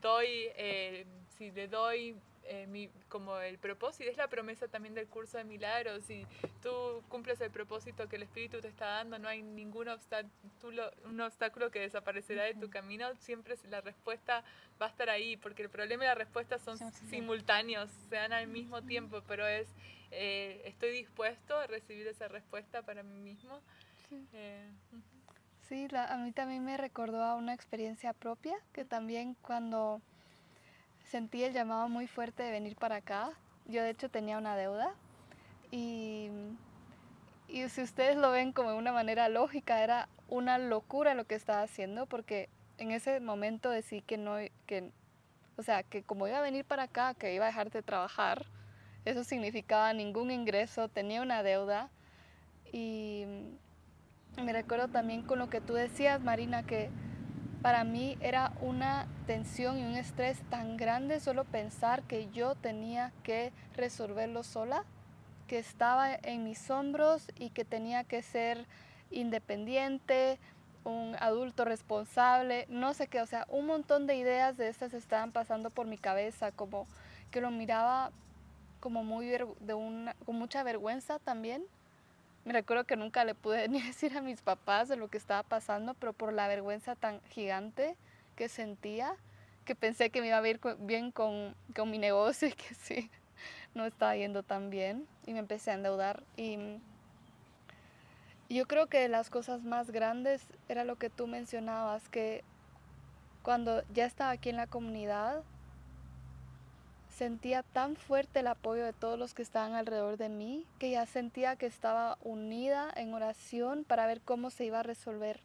doy, eh, si le doy eh, mi, como el propósito, es la promesa también del curso de milagros, si tú cumples el propósito que el Espíritu te está dando, no hay ningún obstáculo, un obstáculo que desaparecerá de tu camino, siempre la respuesta va a estar ahí, porque el problema y la respuesta son simultáneos, se dan al mismo tiempo, pero es, eh, estoy dispuesto a recibir esa respuesta para mí mismo. Sí, a mí también me recordó a una experiencia propia, que también cuando sentí el llamado muy fuerte de venir para acá, yo de hecho tenía una deuda y, y si ustedes lo ven como de una manera lógica, era una locura lo que estaba haciendo porque en ese momento decidí que no, que, o sea, que como iba a venir para acá, que iba a dejar de trabajar, eso significaba ningún ingreso, tenía una deuda y me recuerdo también con lo que tú decías, Marina, que para mí era una tensión y un estrés tan grande solo pensar que yo tenía que resolverlo sola, que estaba en mis hombros y que tenía que ser independiente, un adulto responsable, no sé qué, o sea, un montón de ideas de estas estaban pasando por mi cabeza, como que lo miraba como muy de una, con mucha vergüenza también, me recuerdo que nunca le pude ni decir a mis papás de lo que estaba pasando, pero por la vergüenza tan gigante que sentía, que pensé que me iba a ir bien con, con mi negocio y que sí, no estaba yendo tan bien y me empecé a endeudar. Y yo creo que las cosas más grandes era lo que tú mencionabas, que cuando ya estaba aquí en la comunidad, sentía tan fuerte el apoyo de todos los que estaban alrededor de mí que ya sentía que estaba unida en oración para ver cómo se iba a resolver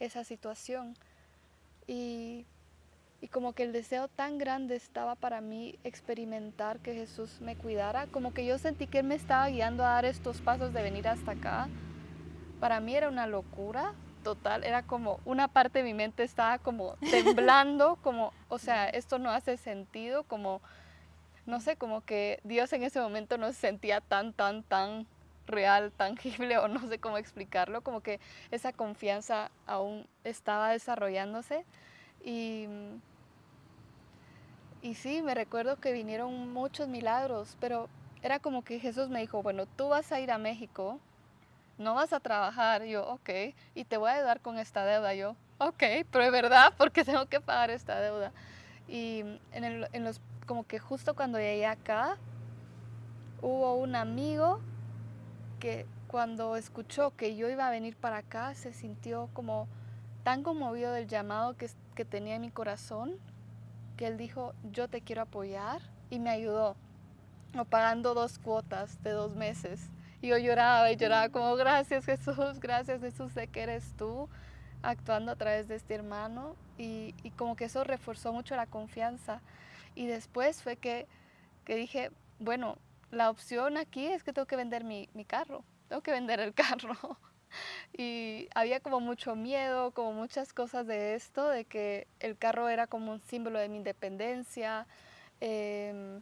esa situación. Y, y como que el deseo tan grande estaba para mí experimentar que Jesús me cuidara, como que yo sentí que Él me estaba guiando a dar estos pasos de venir hasta acá. Para mí era una locura total, era como una parte de mi mente estaba como temblando, como, o sea, esto no hace sentido, como no sé, como que Dios en ese momento no se sentía tan, tan, tan real, tangible o no sé cómo explicarlo, como que esa confianza aún estaba desarrollándose. Y, y sí, me recuerdo que vinieron muchos milagros, pero era como que Jesús me dijo, bueno, tú vas a ir a México, no vas a trabajar, yo, ok, y te voy a ayudar con esta deuda, yo, ok, pero es verdad, porque tengo que pagar esta deuda. Y en, el, en los como que justo cuando llegué acá, hubo un amigo que cuando escuchó que yo iba a venir para acá, se sintió como tan conmovido del llamado que, que tenía en mi corazón, que él dijo, yo te quiero apoyar, y me ayudó, pagando dos cuotas de dos meses. Y yo lloraba y lloraba como, gracias Jesús, gracias Jesús, sé que eres tú actuando a través de este hermano. Y, y como que eso reforzó mucho la confianza. Y después fue que, que dije, bueno, la opción aquí es que tengo que vender mi, mi carro, tengo que vender el carro. y había como mucho miedo, como muchas cosas de esto, de que el carro era como un símbolo de mi independencia, em,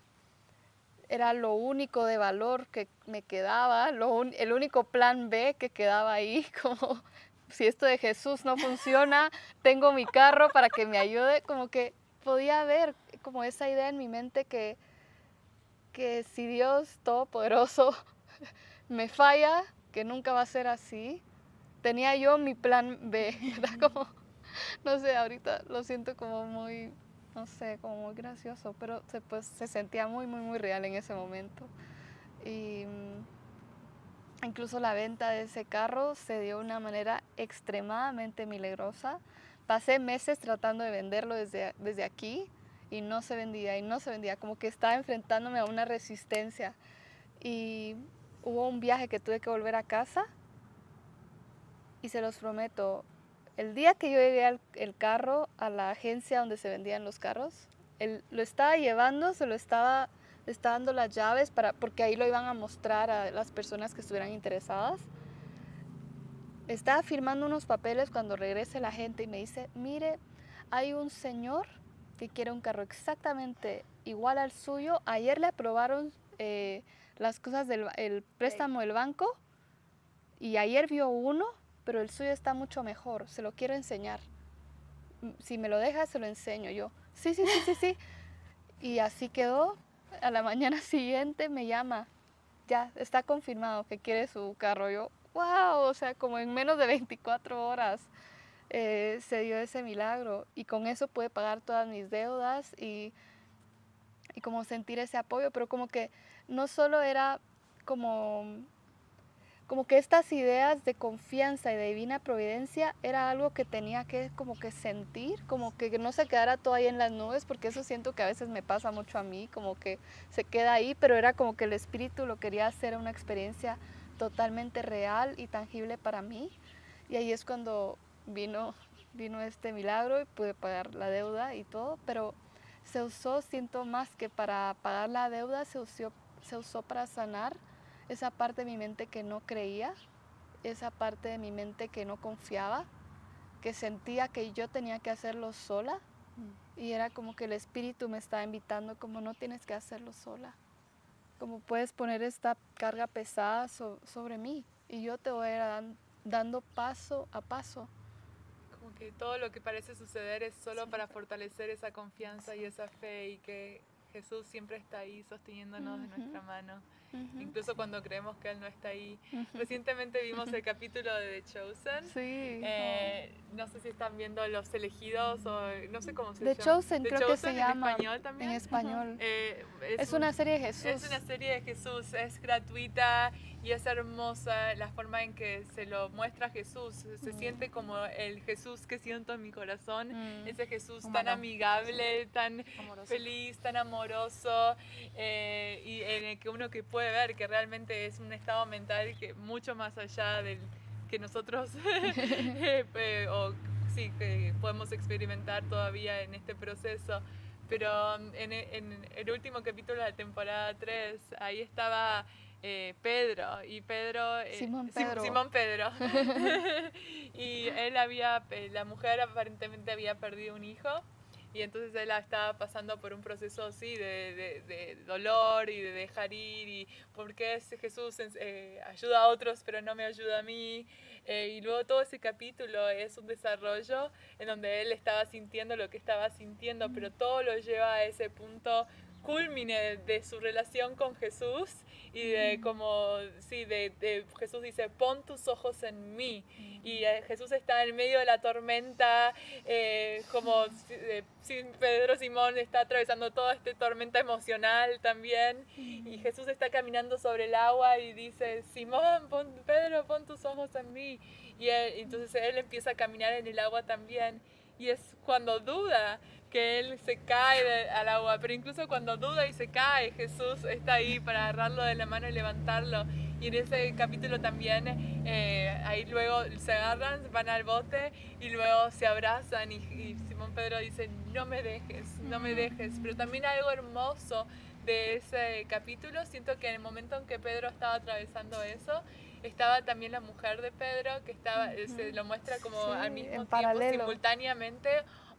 era lo único de valor que me quedaba, lo el único plan B que quedaba ahí, como si esto de Jesús no funciona, tengo mi carro para que me ayude, como que podía ver como esa idea en mi mente que, que si Dios Todopoderoso me falla, que nunca va a ser así, tenía yo mi plan B, Como, no sé, ahorita lo siento como muy, no sé, como muy gracioso, pero se, pues, se sentía muy, muy, muy real en ese momento. Y mm, incluso la venta de ese carro se dio de una manera extremadamente milagrosa. Pasé meses tratando de venderlo desde, desde aquí y no se vendía y no se vendía, como que estaba enfrentándome a una resistencia. Y hubo un viaje que tuve que volver a casa y se los prometo, el día que yo llegué al carro a la agencia donde se vendían los carros, él lo estaba llevando, se lo estaba dando las llaves para, porque ahí lo iban a mostrar a las personas que estuvieran interesadas. Estaba firmando unos papeles cuando regrese la gente y me dice, mire, hay un señor que quiere un carro exactamente igual al suyo. Ayer le aprobaron eh, las cosas del el préstamo del banco y ayer vio uno pero el suyo está mucho mejor, se lo quiero enseñar. Mm, si me lo deja, se lo enseño yo. Sí, sí, sí, sí, sí. Y así quedó. A la mañana siguiente me llama, ya está confirmado que quiere su carro. Yo, wow, o sea, como en menos de 24 horas eh, se dio ese milagro. Y con eso pude pagar todas mis deudas y, y como sentir ese apoyo, pero como que no solo era como como que estas ideas de confianza y de divina providencia era algo que tenía que como que sentir, como que no se quedara todo ahí en las nubes, porque eso siento que a veces me pasa mucho a mí, como que se queda ahí, pero era como que el espíritu lo quería hacer una experiencia totalmente real y tangible para mí. Y ahí es cuando vino, vino este milagro y pude pagar la deuda y todo, pero se usó, siento más que para pagar la deuda, se usó, se usó para sanar esa parte de mi mente que no creía, esa parte de mi mente que no confiaba, que sentía que yo tenía que hacerlo sola y era como que el espíritu me estaba invitando como no tienes que hacerlo sola, como puedes poner esta carga pesada sobre mí y yo te voy a ir dando paso a paso. Que todo lo que parece suceder es solo para fortalecer esa confianza y esa fe y que Jesús siempre está ahí sosteniéndonos de nuestra mano incluso cuando creemos que Él no está ahí. Recientemente vimos el capítulo de The Chosen. Sí. Eh, no sé si están viendo Los Elegidos o no sé cómo se llama. The Chosen, creo que se llama. ¿En español también? En español. Eh, es, una serie de Jesús. Es una serie de Jesús, es gratuita y es hermosa la forma en que se lo muestra Jesús. Se mm. siente como el Jesús que siento en mi corazón, mm. ese Jesús tan amigable, tan feliz, tan amoroso eh, y en el que uno que puede ver que realmente es un estado mental que mucho más allá del que nosotros eh, o sí que podemos experimentar todavía en este proceso. Pero en, en el último capítulo de la temporada 3, ahí estaba eh, Pedro y Pedro eh, Simón Pedro, Simón Pedro. y él había la mujer aparentemente había perdido un hijo y entonces él estaba pasando por un proceso así de, de, dolor y de dejar ir y por qué Jesús ayuda a otros pero no me ayuda a mí y luego todo ese capítulo es un desarrollo en donde él estaba sintiendo lo que estaba sintiendo pero todo lo lleva a ese punto culmine de su relación con Jesús y de como, sí, de, Jesús dice, pon tus ojos en mí. Y eh, Jesús está en medio de la tormenta, eh, como eh, Pedro Simón está atravesando toda esta tormenta emocional también. Y Jesús está caminando sobre el agua y dice, Simón, pon, Pedro, pon tus ojos en mí. Y entonces él empieza a caminar en el agua también. Y es cuando duda, que él se cae al agua, pero incluso cuando duda y se cae, Jesús está ahí para agarrarlo de la mano y levantarlo. Y en ese capítulo también, eh, ahí luego se agarran, van al bote y luego se abrazan. Y, y Simón Pedro dice, no me dejes, no me dejes. Pero también algo hermoso de ese capítulo, siento que en el momento en que Pedro estaba atravesando eso, estaba también la mujer de Pedro, que estaba, se lo muestra como al mismo tiempo, simultáneamente,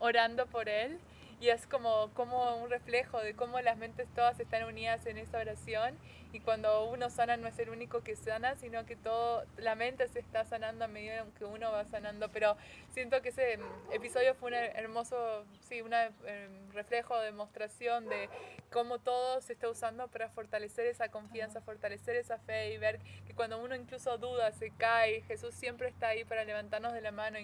orando por él y es como, como un reflejo de cómo las mentes todas están unidas en esa oración y cuando uno sana no es el único que sana, sino que todo, la mente se está sanando a medida que uno va sanando, pero siento que ese episodio fue un hermoso, sí, un em, reflejo, demostración de cómo todo se está usando para fortalecer esa confianza, fortalecer esa fe y ver que cuando uno incluso duda, se cae, Jesús siempre está ahí para levantarnos de la mano,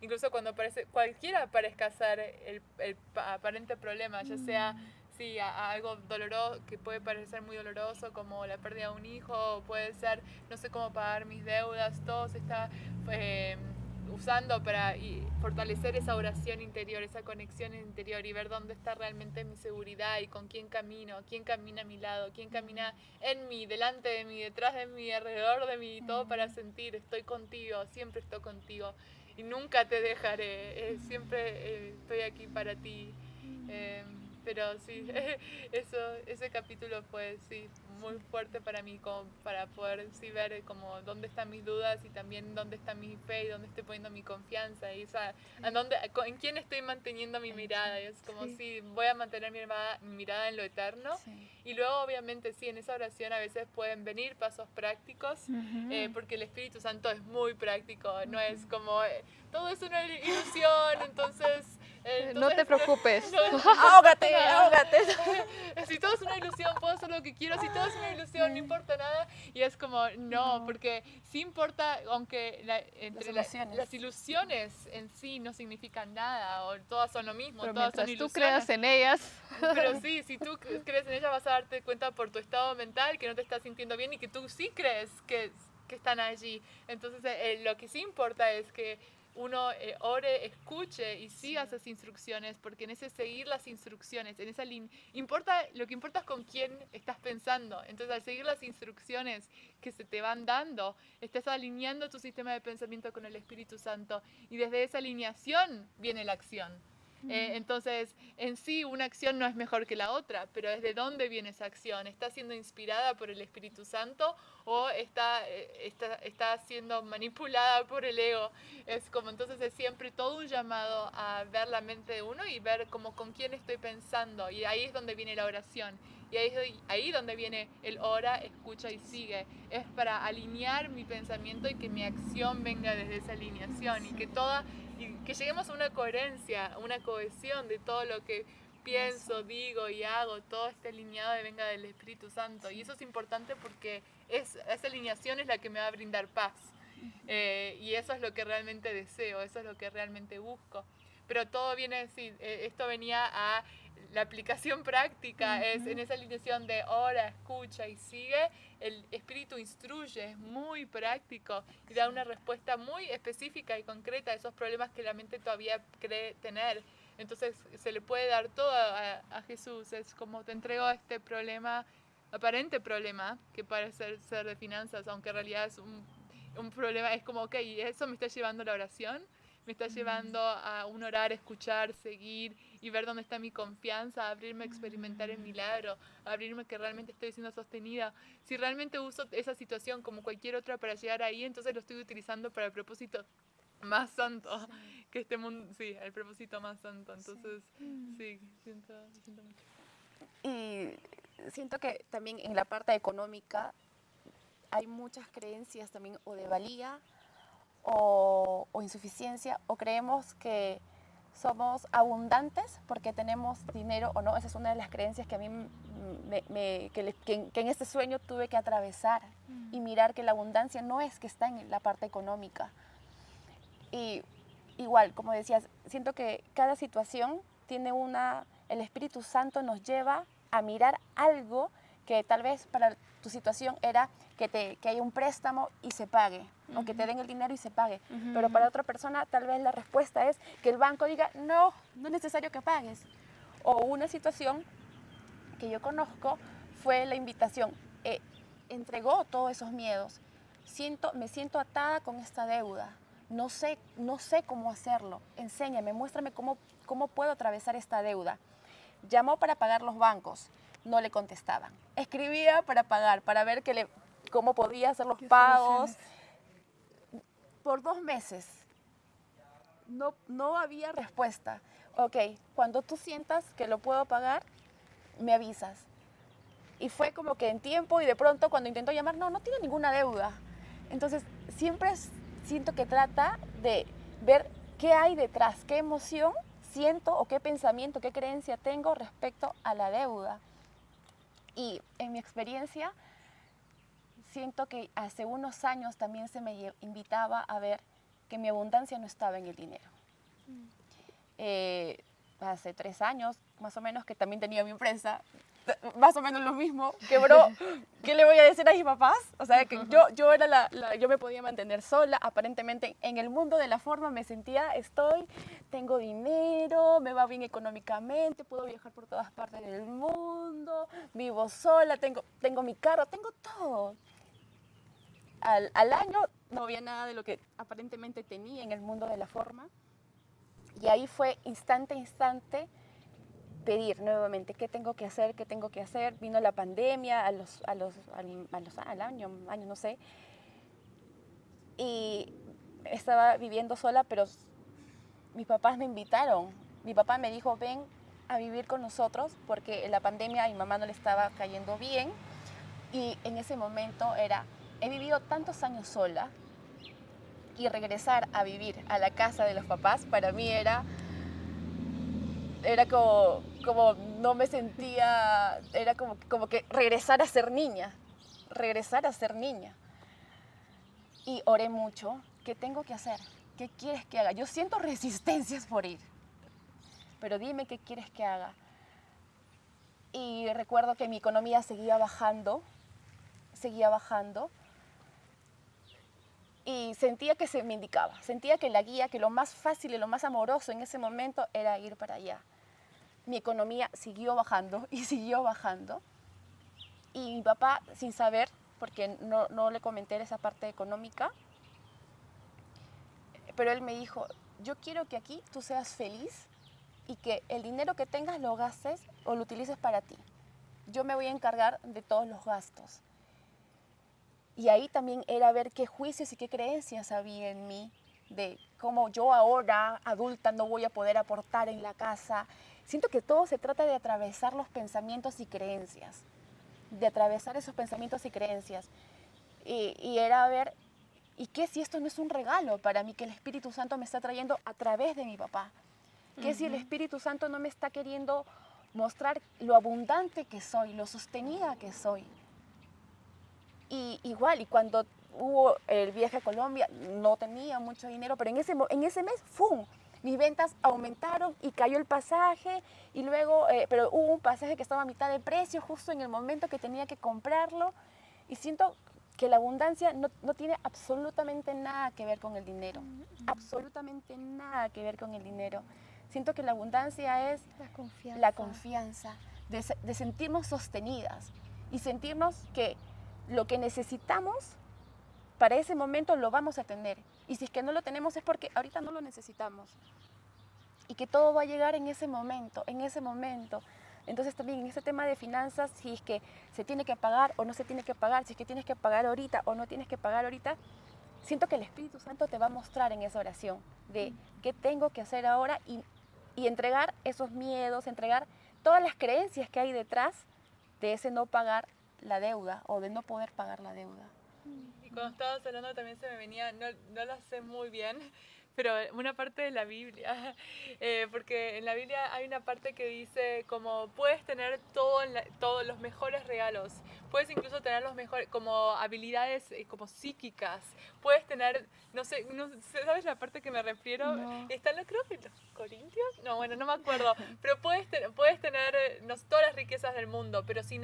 incluso cuando parece, cualquiera parezca ser el, el aparente problema, ya sea mm. sí, a, algo doloroso, que puede parecer muy doloroso, como la pérdida de un hijo, puede ser no sé cómo pagar mis deudas, todo se está eh, usando para fortalecer esa oración interior, esa conexión interior y ver dónde está realmente mi seguridad y con quién camino, quién camina a mi lado, quién camina en mí, delante de mí, detrás de mí, alrededor de mí, todo para sentir, estoy contigo, siempre estoy contigo y nunca te dejaré, eh, siempre eh, estoy aquí para ti. Pero sí, eso, ese capítulo fue sí, muy fuerte para mí, como para poder sí, ver como dónde están mis dudas y también dónde está mi fe y dónde estoy poniendo mi confianza y en, dónde, en quién estoy manteniendo mi mirada. Y es como si sí, voy a mantener mi, mirada en lo eterno. Y luego obviamente sí, en esa oración a veces pueden venir pasos prácticos, eh, porque el Espíritu Santo es muy práctico, no es como, eh, todo es una ilusión, entonces no te preocupes. ahógate, ahógate. Si todo es una ilusión, puedo hacer lo que quiero. Si todo es una ilusión, no importa nada. Y es como, no, porque sí importa, aunque entre las, ilusiones. en sí no significan nada, o todas son lo mismo, Pero todas son tú creas en ellas. Pero sí, si tú crees en ellas, vas a darte cuenta por tu estado mental que no te estás sintiendo bien y que tú sí crees que, que están allí. Entonces, eh, lo que sí importa es que uno eh, ore, escuche y siga esas instrucciones, porque en ese seguir las instrucciones, en esa línea, importa, lo que importa es con quién estás pensando. Entonces, al seguir las instrucciones que se te van dando, estás alineando tu sistema de pensamiento con el Espíritu Santo y desde esa alineación viene la acción. Eh, entonces, en sí, una acción no es mejor que la otra, pero ¿desde dónde viene esa acción? ¿Está siendo inspirada por el Espíritu Santo o está, eh, está, está siendo manipulada por el ego? Es como entonces es siempre todo un llamado a ver la mente de uno y ver como con quién estoy pensando. Y ahí es donde viene la oración. Y ahí es ahí donde viene el ora, escucha y sigue. Es para alinear mi pensamiento y que mi acción venga desde esa alineación y que toda y que lleguemos a una coherencia, una cohesión de todo lo que pienso, digo y hago, todo esté alineado y venga del Espíritu Santo. Y eso es importante porque es, esa alineación es la que me va a brindar paz. Eh, y eso es lo que realmente deseo, eso es lo que realmente busco. Pero todo viene, sí, eh, esto venía a la aplicación práctica, es en esa alineación de ora, escucha y sigue, el espíritu instruye, es muy práctico y da una respuesta muy específica y concreta a esos problemas que la mente todavía cree tener. Entonces se le puede dar todo a, Jesús, es como te entrego este problema, aparente problema, que parece ser de finanzas, aunque en realidad es un, un problema, es como, ok, eso me está llevando a la oración, me está llevando a un orar, escuchar, seguir y ver dónde está mi confianza, abrirme a experimentar el milagro, abrirme que realmente estoy siendo sostenida. Si realmente uso esa situación como cualquier otra para llegar ahí, entonces lo estoy utilizando para el propósito más santo que este mundo, sí, el propósito más santo. Entonces, sí, siento, siento mucho. Y siento que también en la parte económica hay muchas creencias también o de valía o, o insuficiencia o creemos que somos abundantes porque tenemos dinero o no. Esa es una de las creencias que a mí me, que, en este sueño tuve que atravesar y mirar que la abundancia no es que está en la parte económica. Y igual, como decías, siento que cada situación tiene una, el Espíritu Santo nos lleva a mirar algo que tal vez para tu situación era que, te, que haya un préstamo y se pague, o que te den el dinero y se pague. Pero para otra persona tal vez la respuesta es que el banco diga, no, no es necesario que pagues. O una situación que yo conozco fue la invitación, eh, entregó todos esos miedos. Siento, me siento atada con esta deuda. No sé, no sé cómo hacerlo. Enséñame, muéstrame cómo, cómo puedo atravesar esta deuda. Llamó para pagar los bancos no le contestaban. Escribía para pagar, para ver que le, cómo podía hacer los pagos. Por dos meses no, no había respuesta. Ok, cuando tú sientas que lo puedo pagar, me avisas. Y fue como que en tiempo y de pronto cuando intentó llamar, no, no tiene ninguna deuda. Entonces, siempre siento que trata de ver qué hay detrás, qué emoción siento o qué pensamiento, qué creencia tengo respecto a la deuda. Y en mi experiencia, siento que hace unos años también se me invitaba a ver que mi abundancia no estaba en el dinero. Mm. Eh, hace tres años, más o menos, que también tenía mi empresa, más o menos lo mismo, quebró. ¿Qué le voy a decir a mis papás? O sea, que yo, yo, era la, yo me podía mantener sola, aparentemente en el mundo de la forma me sentía, estoy, tengo dinero, me va bien económicamente, puedo viajar por todas partes del mundo, vivo sola, tengo, tengo mi carro, tengo todo. Al, al año no había nada de lo que aparentemente tenía en el mundo de la forma. Y ahí fue instante a instante pedir nuevamente qué tengo que hacer, qué tengo que hacer. Vino la pandemia a los, a los, al, año, año, no sé. Y estaba viviendo sola, pero mis papás me invitaron. Mi papá me dijo, ven a vivir con nosotros, porque en la pandemia a mi mamá no le estaba cayendo bien. Y en ese momento era, he vivido tantos años sola y regresar a vivir a la casa de los papás para mí era era como, como no me sentía, era como, como que regresar a ser niña, regresar a ser niña. Y oré mucho, ¿qué tengo que hacer? ¿Qué quieres que haga? Yo siento resistencias por ir, pero dime qué quieres que haga. Y recuerdo que mi economía seguía bajando, seguía bajando, y sentía que se me indicaba, sentía que la guía, que lo más fácil y lo más amoroso en ese momento era ir para allá mi economía siguió bajando y siguió bajando. Y mi papá, sin saber, porque no, no le comenté esa parte económica, pero él me dijo, yo quiero que aquí tú seas feliz y que el dinero que tengas lo gastes o lo utilices para ti. Yo me voy a encargar de todos los gastos. Y ahí también era ver qué juicios y qué creencias había en mí de cómo yo ahora, adulta, no voy a poder aportar en la casa, Siento que todo se trata de atravesar los pensamientos y creencias, de atravesar esos pensamientos y creencias. Y, era ver, ¿y qué si esto no es un regalo para mí que el Espíritu Santo me está trayendo a través de mi papá? ¿Qué si el Espíritu Santo no me está queriendo mostrar lo abundante que soy, lo sostenida que soy? Y igual, y cuando hubo el viaje a Colombia, no tenía mucho dinero, pero en ese, en ese mes, ¡fum! mis ventas aumentaron y cayó el pasaje y luego, eh, pero hubo un pasaje que estaba a mitad de precio justo en el momento que tenía que comprarlo y siento que la abundancia no, no tiene absolutamente nada que ver con el dinero, absolutamente nada que ver con el dinero. Siento que la abundancia es la confianza, la confianza de, de sentirnos sostenidas y sentirnos que lo que necesitamos para ese momento lo vamos a tener. Y si es que no lo tenemos es porque ahorita no lo necesitamos. Y que todo va a llegar en ese momento, en ese momento. Entonces también en ese tema de finanzas, si es que se tiene que pagar o no se tiene que pagar, si es que tienes que pagar ahorita o no tienes que pagar ahorita, siento que el Espíritu Santo te va a mostrar en esa oración de qué tengo que hacer ahora y, y entregar esos miedos, entregar todas las creencias que hay detrás de ese no pagar la deuda o de no poder pagar la deuda. Cuando estabas hablando también se me venía, no, no lo sé muy bien, pero una parte de la Biblia, eh, porque en la Biblia hay una parte que dice como puedes tener todo todos los mejores regalos, puedes incluso tener los mejores, como habilidades eh, como psíquicas, puedes tener, no sé, no, ¿sabes la parte que me refiero? No. Está en creo que los Corintios, no, bueno, no me acuerdo, pero puedes, puedes tener eh, no, todas las riquezas del mundo, pero sin,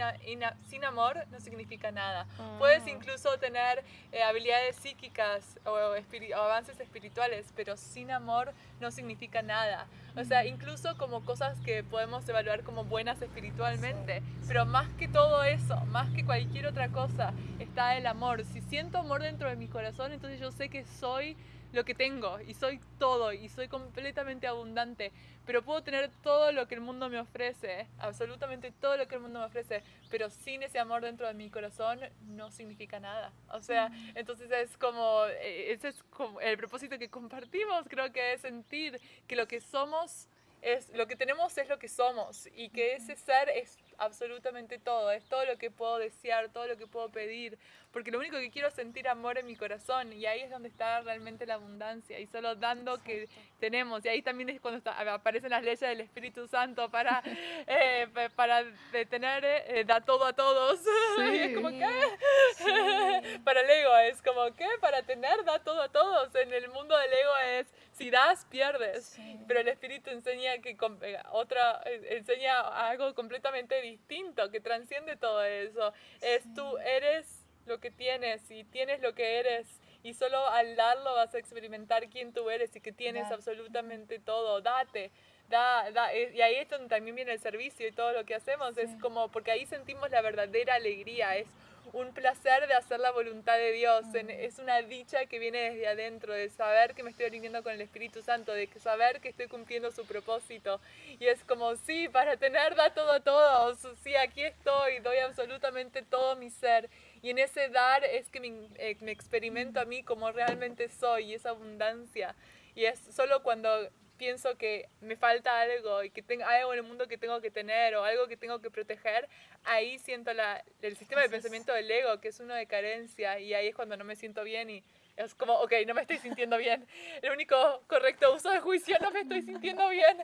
sin amor no significa nada. Puedes ah. incluso tener habilidades psíquicas o, o avances espirituales, pero sin amor no significa nada. O sea, incluso como cosas que podemos evaluar como buenas espiritualmente. Pero más que todo eso, más que cualquier otra cosa, está el amor. Si siento amor dentro de mi corazón, entonces yo sé que soy lo que tengo y soy todo y soy completamente abundante, pero puedo tener todo lo que el mundo me ofrece, absolutamente todo lo que el mundo me ofrece, pero sin ese amor dentro de mi corazón no significa nada. O sea, entonces es como, eh, ese es como el propósito que compartimos, creo que es sentir que lo que somos es lo que tenemos es lo que somos y que ese ser es absolutamente todo, es todo lo que puedo desear, todo lo que puedo pedir, porque lo único que quiero es sentir amor en mi corazón y ahí es donde está realmente la abundancia y solo dando que tenemos y ahí también es cuando aparecen las leyes del Espíritu Santo para, eh, para detener, eh, da todo a todos. y es como, ¿qué? para el ego es como, ¿qué? Para tener, da todo a todos. En el mundo del ego es, si das, pierdes. Pero el Espíritu enseña que eh, otra, enseña algo completamente distinto, que transciende todo eso. Es tú eres lo que tienes y tienes lo que eres y solo al darlo vas a experimentar quién tú eres y que tienes absolutamente todo. Date. Da, da, eh, y ahí es donde también viene el servicio y todo lo que hacemos. Es como, porque ahí sentimos la verdadera alegría. Es un placer de hacer la voluntad de Dios. Es una dicha que viene desde adentro, de saber que me estoy alineando con el Espíritu Santo, de saber que estoy cumpliendo su propósito. Y es como, sí, para tener da todo a todos. Sí, aquí estoy, doy absolutamente todo mi ser. Y en ese dar es que eh, me, experimento a mí como realmente soy, y esa abundancia. Y es solo cuando pienso que me falta algo y que tengo algo en el mundo que tengo que tener o algo que tengo que proteger, ahí siento la, el sistema de pensamiento del ego, que es uno de carencia, y ahí es cuando no me siento bien y es como, ok, no me estoy sintiendo bien. El único correcto uso de juicio, no me estoy sintiendo bien.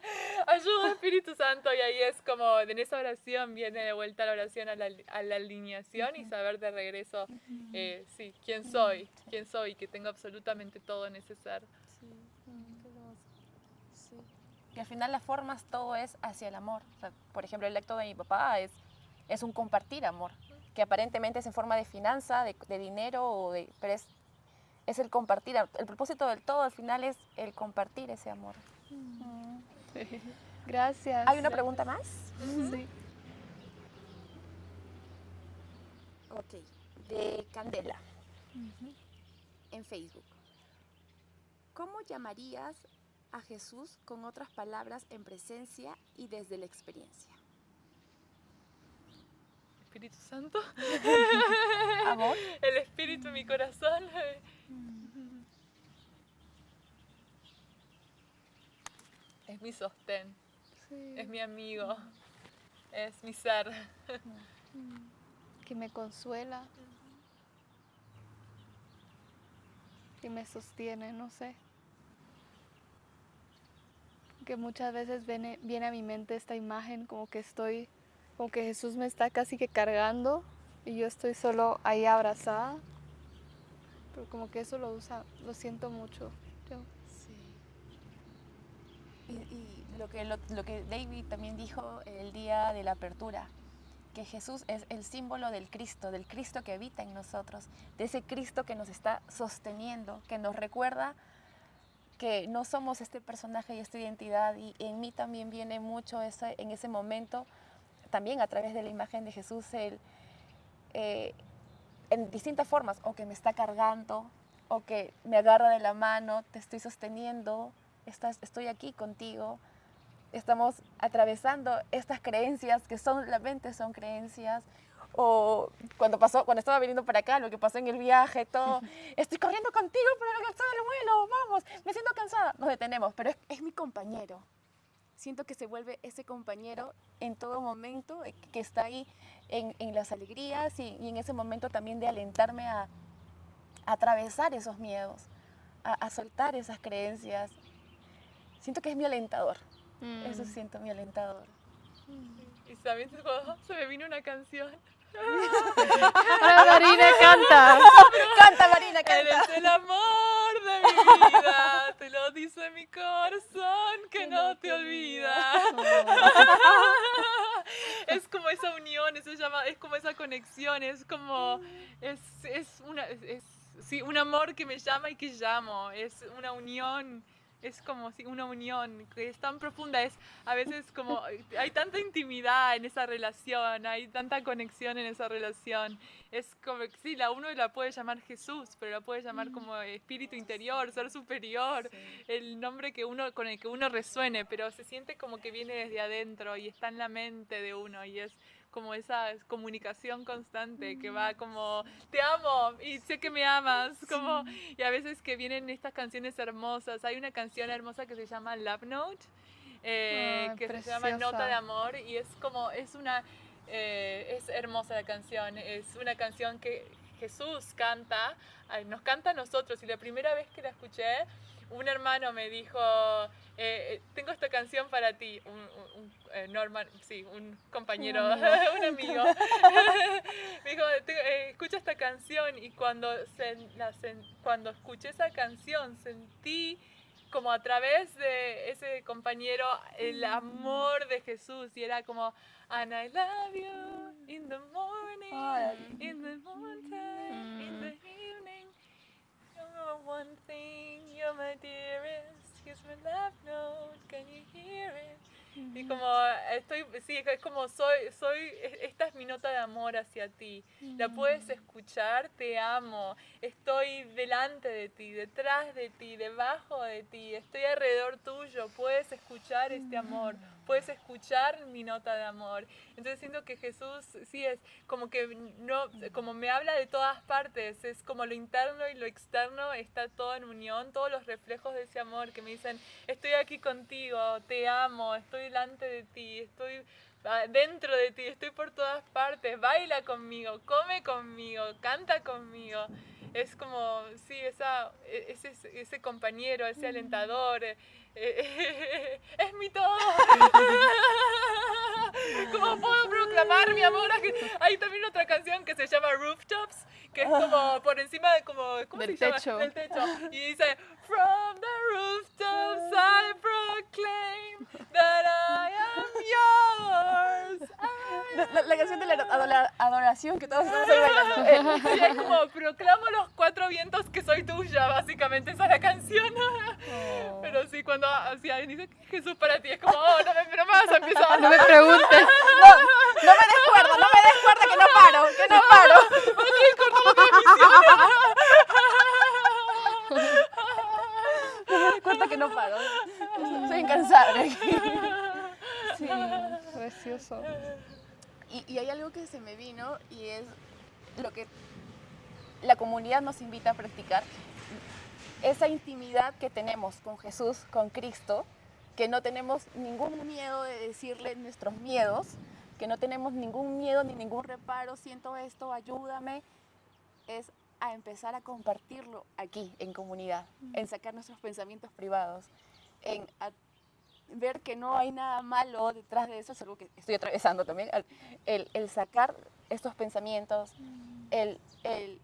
Ayuda, Espíritu Santo. Y ahí es como, en esa oración viene de vuelta la oración a la, a la alineación y saber de regreso, eh, sí, quién soy, quién soy, que tengo absolutamente todo en ese ser. Y al final las formas todo es hacia el amor. por ejemplo, el acto de mi papá es, es un compartir amor, que aparentemente es en forma de finanza, de, de dinero, o de, pero es es el compartir. El propósito del todo al final es el compartir ese amor. Mm. Gracias. ¿Hay una pregunta más? Sí. Ok, de Candela, en Facebook. ¿Cómo llamarías a Jesús con otras palabras en presencia y desde la experiencia? Espíritu Santo. Amor. El Espíritu en mi corazón. Es mi sostén, es mi amigo, es mi ser. Que me consuela, que me sostiene, no sé. Que muchas veces viene, viene a mi mente esta imagen como que estoy, como que Jesús me está casi que cargando y yo estoy solo ahí abrazada. Como que eso lo usa, lo siento mucho. Y, lo, que, lo, que David también dijo el día de la apertura, que Jesús es el símbolo del Cristo, del Cristo que habita en nosotros, de ese Cristo que nos está sosteniendo, que nos recuerda que no somos este personaje y esta identidad. Y en mí también viene mucho ese, en ese momento, también a través de la imagen de Jesús, el, eh, en distintas formas, o que me está cargando, o que me agarra de la mano, te estoy sosteniendo, estoy aquí contigo, estamos atravesando estas creencias que solamente son creencias, o cuando pasó, cuando estaba viniendo para acá, lo que pasó en el viaje, todo, estoy corriendo contigo pero el del vuelo, vamos, me siento cansada, nos detenemos, pero es, mi compañero. Siento que se vuelve ese compañero en todo momento, eh, que está ahí en, las alegrías y, en ese momento también de alentarme a, atravesar esos miedos, a, a soltar esas creencias, siento que es mi alentador. Eso mm. siento, mi alentador. Y sabes, se me vino una canción. Marina canta. canta, Marina, canta. Eres el amor de mi vida. Te lo dice mi corazón que, no, te, olvida. es como esa unión, eso llama, es como esa conexión, es como, es, es una, es, sí, un amor que me llama y que llamo. Es una unión es como si una unión que es tan profunda, es a veces como hay tanta intimidad en esa relación, hay tanta conexión en esa relación. Es como que sí, la uno la puede llamar Jesús, pero la puede llamar como espíritu interior, ser superior, el nombre que uno con el que uno resuene, pero se siente como que viene desde adentro y está en la mente de uno y es como esa comunicación constante que va como te amo y sé que me amas como y a veces que vienen estas canciones hermosas. Hay una canción hermosa que se llama Love Note eh, que se llama Nota de Amor y es como es una eh, es hermosa la canción, es una canción que Jesús canta, nos canta a nosotros y la primera vez que la escuché, un hermano me dijo, eh, eh, tengo esta canción para ti, un, Norman, sí, un compañero, un amigo, me dijo, escucha esta canción y cuando, cuando escuché esa canción sentí como a través de ese compañero el amor de Jesús. Y era como and I love you in the morning in the morning in the evening one thing you're my dearest here's my love note can you hear it y como estoy, sí, es como soy, soy, esta es mi nota de amor hacia ti. La puedes escuchar, te amo. Estoy delante de ti, detrás de ti, debajo de ti. Estoy alrededor tuyo. Puedes escuchar este amor. Puedes escuchar mi nota de amor. Entonces siento que Jesús sí es como que no, como me habla de todas partes. Es como lo interno y lo externo está todo en unión. Todos los reflejos de ese amor que me dicen, estoy aquí contigo, te amo, estoy delante de ti, estoy ah, dentro de ti, estoy por todas partes, baila conmigo, come conmigo, canta conmigo. Es como, sí, esa, e, ese, ese compañero, ese alentador, eh, eh, es mi todo. ¿Cómo puedo proclamar mi amor? Hay también otra canción que se llama Rooftops, que es como por encima de como, ¿cómo Del se llama? techo. Del techo. Y dice, From the rooftops I proclaim that I am yours. La, la, canción de la adoración que todos estamos ahí bailando. Sí, es como proclamo los cuatro vientos que soy tuya, básicamente esa es la canción. Oh. Pero sí, cuando así alguien dice Jesús para ti, es como, oh, no me, no vas a. No me preguntes. No, no me des cuerda, no me des cuerda que no paro, que no paro. Transmisión. No me des cuerda que no paro. Soy incansable. Sí, precioso. Y, y hay algo que se me vino y es lo que la comunidad nos invita a practicar, esa intimidad que tenemos con Jesús, con Cristo, que no tenemos ningún miedo de decirle nuestros miedos, que no tenemos ningún miedo ni ningún reparo, siento esto, ayúdame, es a empezar a compartirlo aquí en comunidad, en sacar nuestros pensamientos privados, en ver que no hay nada malo detrás de eso, es algo que estoy atravesando también, el, el sacar estos pensamientos, el, el,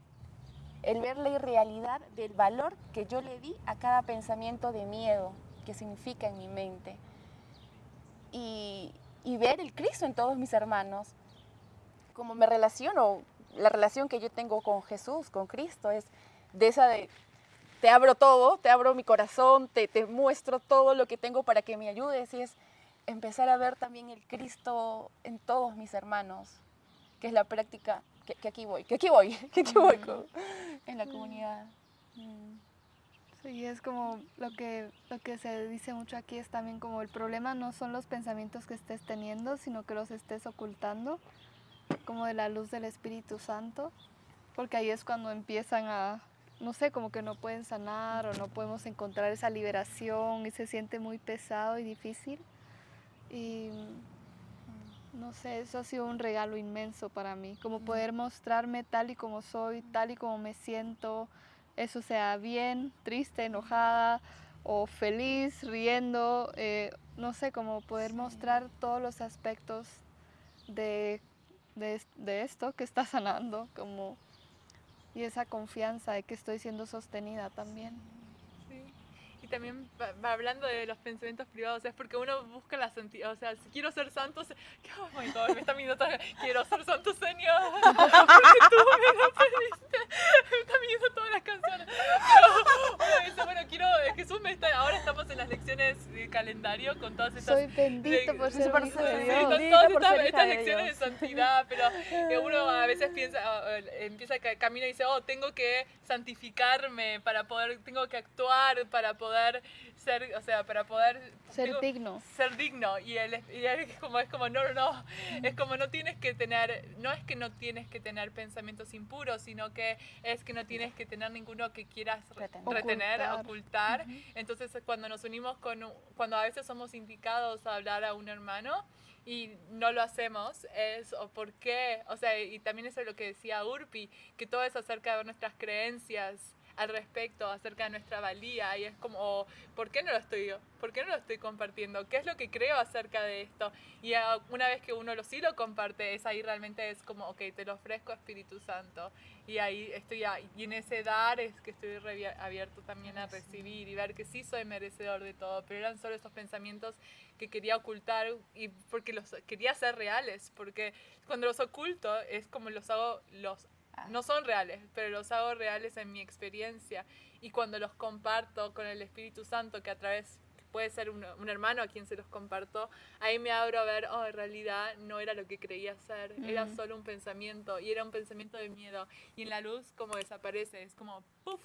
el ver la irrealidad del valor que yo le di a cada pensamiento de miedo que significa en mi mente. Y, y ver el Cristo en todos mis hermanos. Como me relaciono, la relación que yo tengo con Jesús, con Cristo, es de esa de, te abro todo, te abro mi corazón, te, te muestro todo lo que tengo para que me ayudes y es empezar a ver también el Cristo en todos mis hermanos, que es la práctica, que, aquí voy, que aquí voy, que aquí voy en la comunidad. Mm. Sí, es como lo que, lo que se dice mucho aquí es también como el problema no son los pensamientos que estés teniendo, sino que los estés ocultando, como de la luz del Espíritu Santo, porque ahí es cuando empiezan a, no sé, como que no pueden sanar o no podemos encontrar esa liberación y se siente muy pesado y difícil. Y no sé, eso ha sido un regalo inmenso para mí, como poder mostrarme tal y como soy, tal y como me siento, eso sea bien, triste, enojada o feliz, riendo, eh, no sé, como poder mostrar todos los aspectos de, de, esto que está sanando, como, y esa confianza de que estoy siendo sostenida también. También va, hablando de los pensamientos privados, es porque uno busca la santidad, o sea, si quiero ser santo, oh my God, me está viendo, quiero ser santo Señor, porque tú me lo pediste, me está viendo todas las canciones. Pero uno dice, bueno, quiero, Jesús me está, ahora estamos en las lecciones de calendario con todas estas... Soy bendito por ser hijo de Dios. Con todas estas, estas lecciones de santidad, pero uno a veces piensa, empieza, camino y dice, oh, tengo que santificarme para poder, tengo que actuar para poder poder ser, o sea, para poder Ser digo, digno. ser digno. Y él, y él es como es como no no no es como no tienes que tener no es que no tienes que tener pensamientos impuros sino que es que no tienes que tener ninguno que quieras re- Retener. retener Ocultar. ocultar entonces cuando nos unimos con cuando a veces somos indicados a hablar a un hermano y no lo hacemos es o por qué o sea y también eso es lo que decía Urpi que todo es acerca de nuestras creencias al respecto acerca de nuestra valía y es como o, ¿por qué no lo estoy por qué no lo estoy compartiendo? ¿Qué es lo que creo acerca de esto? Y ah, una vez que uno lo sí lo comparte, es ahí realmente es como, ok, te lo ofrezco Espíritu Santo. Y ahí estoy, a- y en ese dar es que estoy abierto también a recibir y ver que sí soy merecedor de todo, pero eran solo esos pensamientos que quería ocultar y porque los quería hacer reales, porque cuando los oculto es como los hago, los Ah. No son reales, pero los hago reales en mi experiencia. Y cuando los comparto con el Espíritu Santo, que a través puede ser un, un hermano a quien se los comparto, ahí me abro a ver, oh, en realidad no era lo que creía ser, era solo un pensamiento, y era un pensamiento de miedo. Y en la luz como desaparece, es como, puff,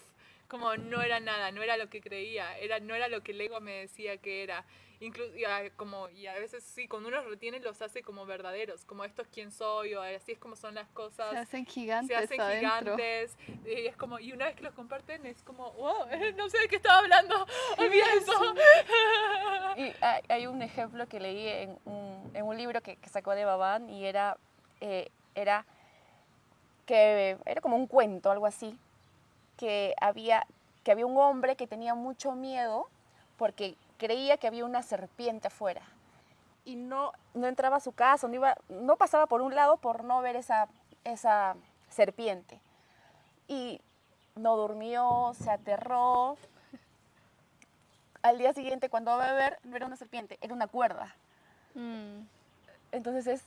como no era nada, no era lo que creía, era, no era lo que el ego me decía que era. Inclu- y, a, como, y a veces sí, cuando uno los retiene los hace como verdaderos, como esto es quién soy, o así es como son las cosas. Se hacen gigantes se hacen adentro. gigantes y es como y una vez que los comparten es como wow no sé de qué estaba hablando olvida eso Y hay, hay un ejemplo que leí en un, en un libro que, que sacó de Babán y era, eh, era que era como un cuento, algo así, que había, que había un hombre que tenía mucho miedo porque creía que había una serpiente afuera y no, no entraba a su casa, no, iba, no pasaba por un lado por no ver esa, esa serpiente. Y no durmió, se aterró, al día siguiente cuando va a beber no era una serpiente, era una cuerda. Mm, Entonces es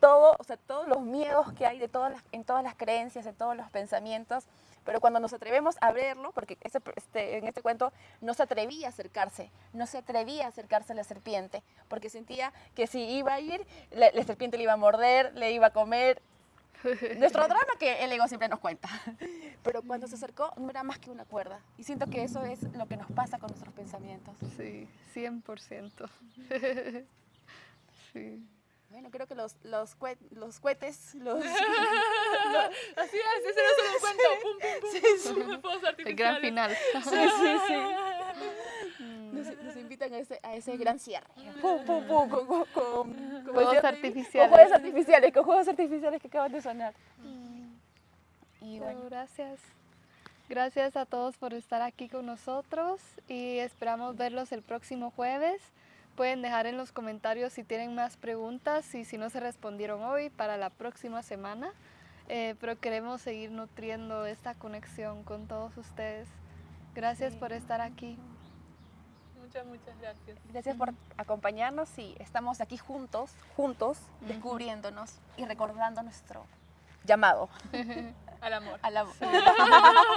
todo, o sea, todos los miedos que hay de todas las, en todas las creencias, en todos los pensamientos, pero cuando nos atrevemos a verlo, porque ese- este, en este cuento no se atrevía a acercarse, no se atrevía a acercarse a la serpiente, porque sentía que si iba a ir, la, la serpiente le iba a morder, le iba a comer. Nuestro drama que el ego siempre nos cuenta. Pero cuando se acercó no era más que una cuerda. Y siento que eso es lo que nos pasa con nuestros pensamientos. sí, 100%. sí. Bueno, creo que los, los, cue- los cohetes, los, así es ese no es solo un cuento pum pum pum, pum, pum, fuegos El gran final. Sí, sí, sí. Mm, Nos, nos invitan a ese, a ese gran cierre. Pum, pum, pum, con, con, con- con- Fuegos con artificiales. juegos artificiales, con juegos artificiales que acaban de sonar. Y Pero bueno, gracias. Gracias a todos por estar aquí con nosotros y esperamos verlos el próximo jueves. Pueden dejar en los comentarios si tienen más preguntas y si no se respondieron hoy para la próxima semana. Eh, pero queremos seguir nutriendo esta conexión con todos ustedes. Gracias por estar aquí. muchas muchas gracias gracias por acompañarnos y estamos aquí juntos, juntos, descubriéndonos y recordando nuestro llamado al amor al amor.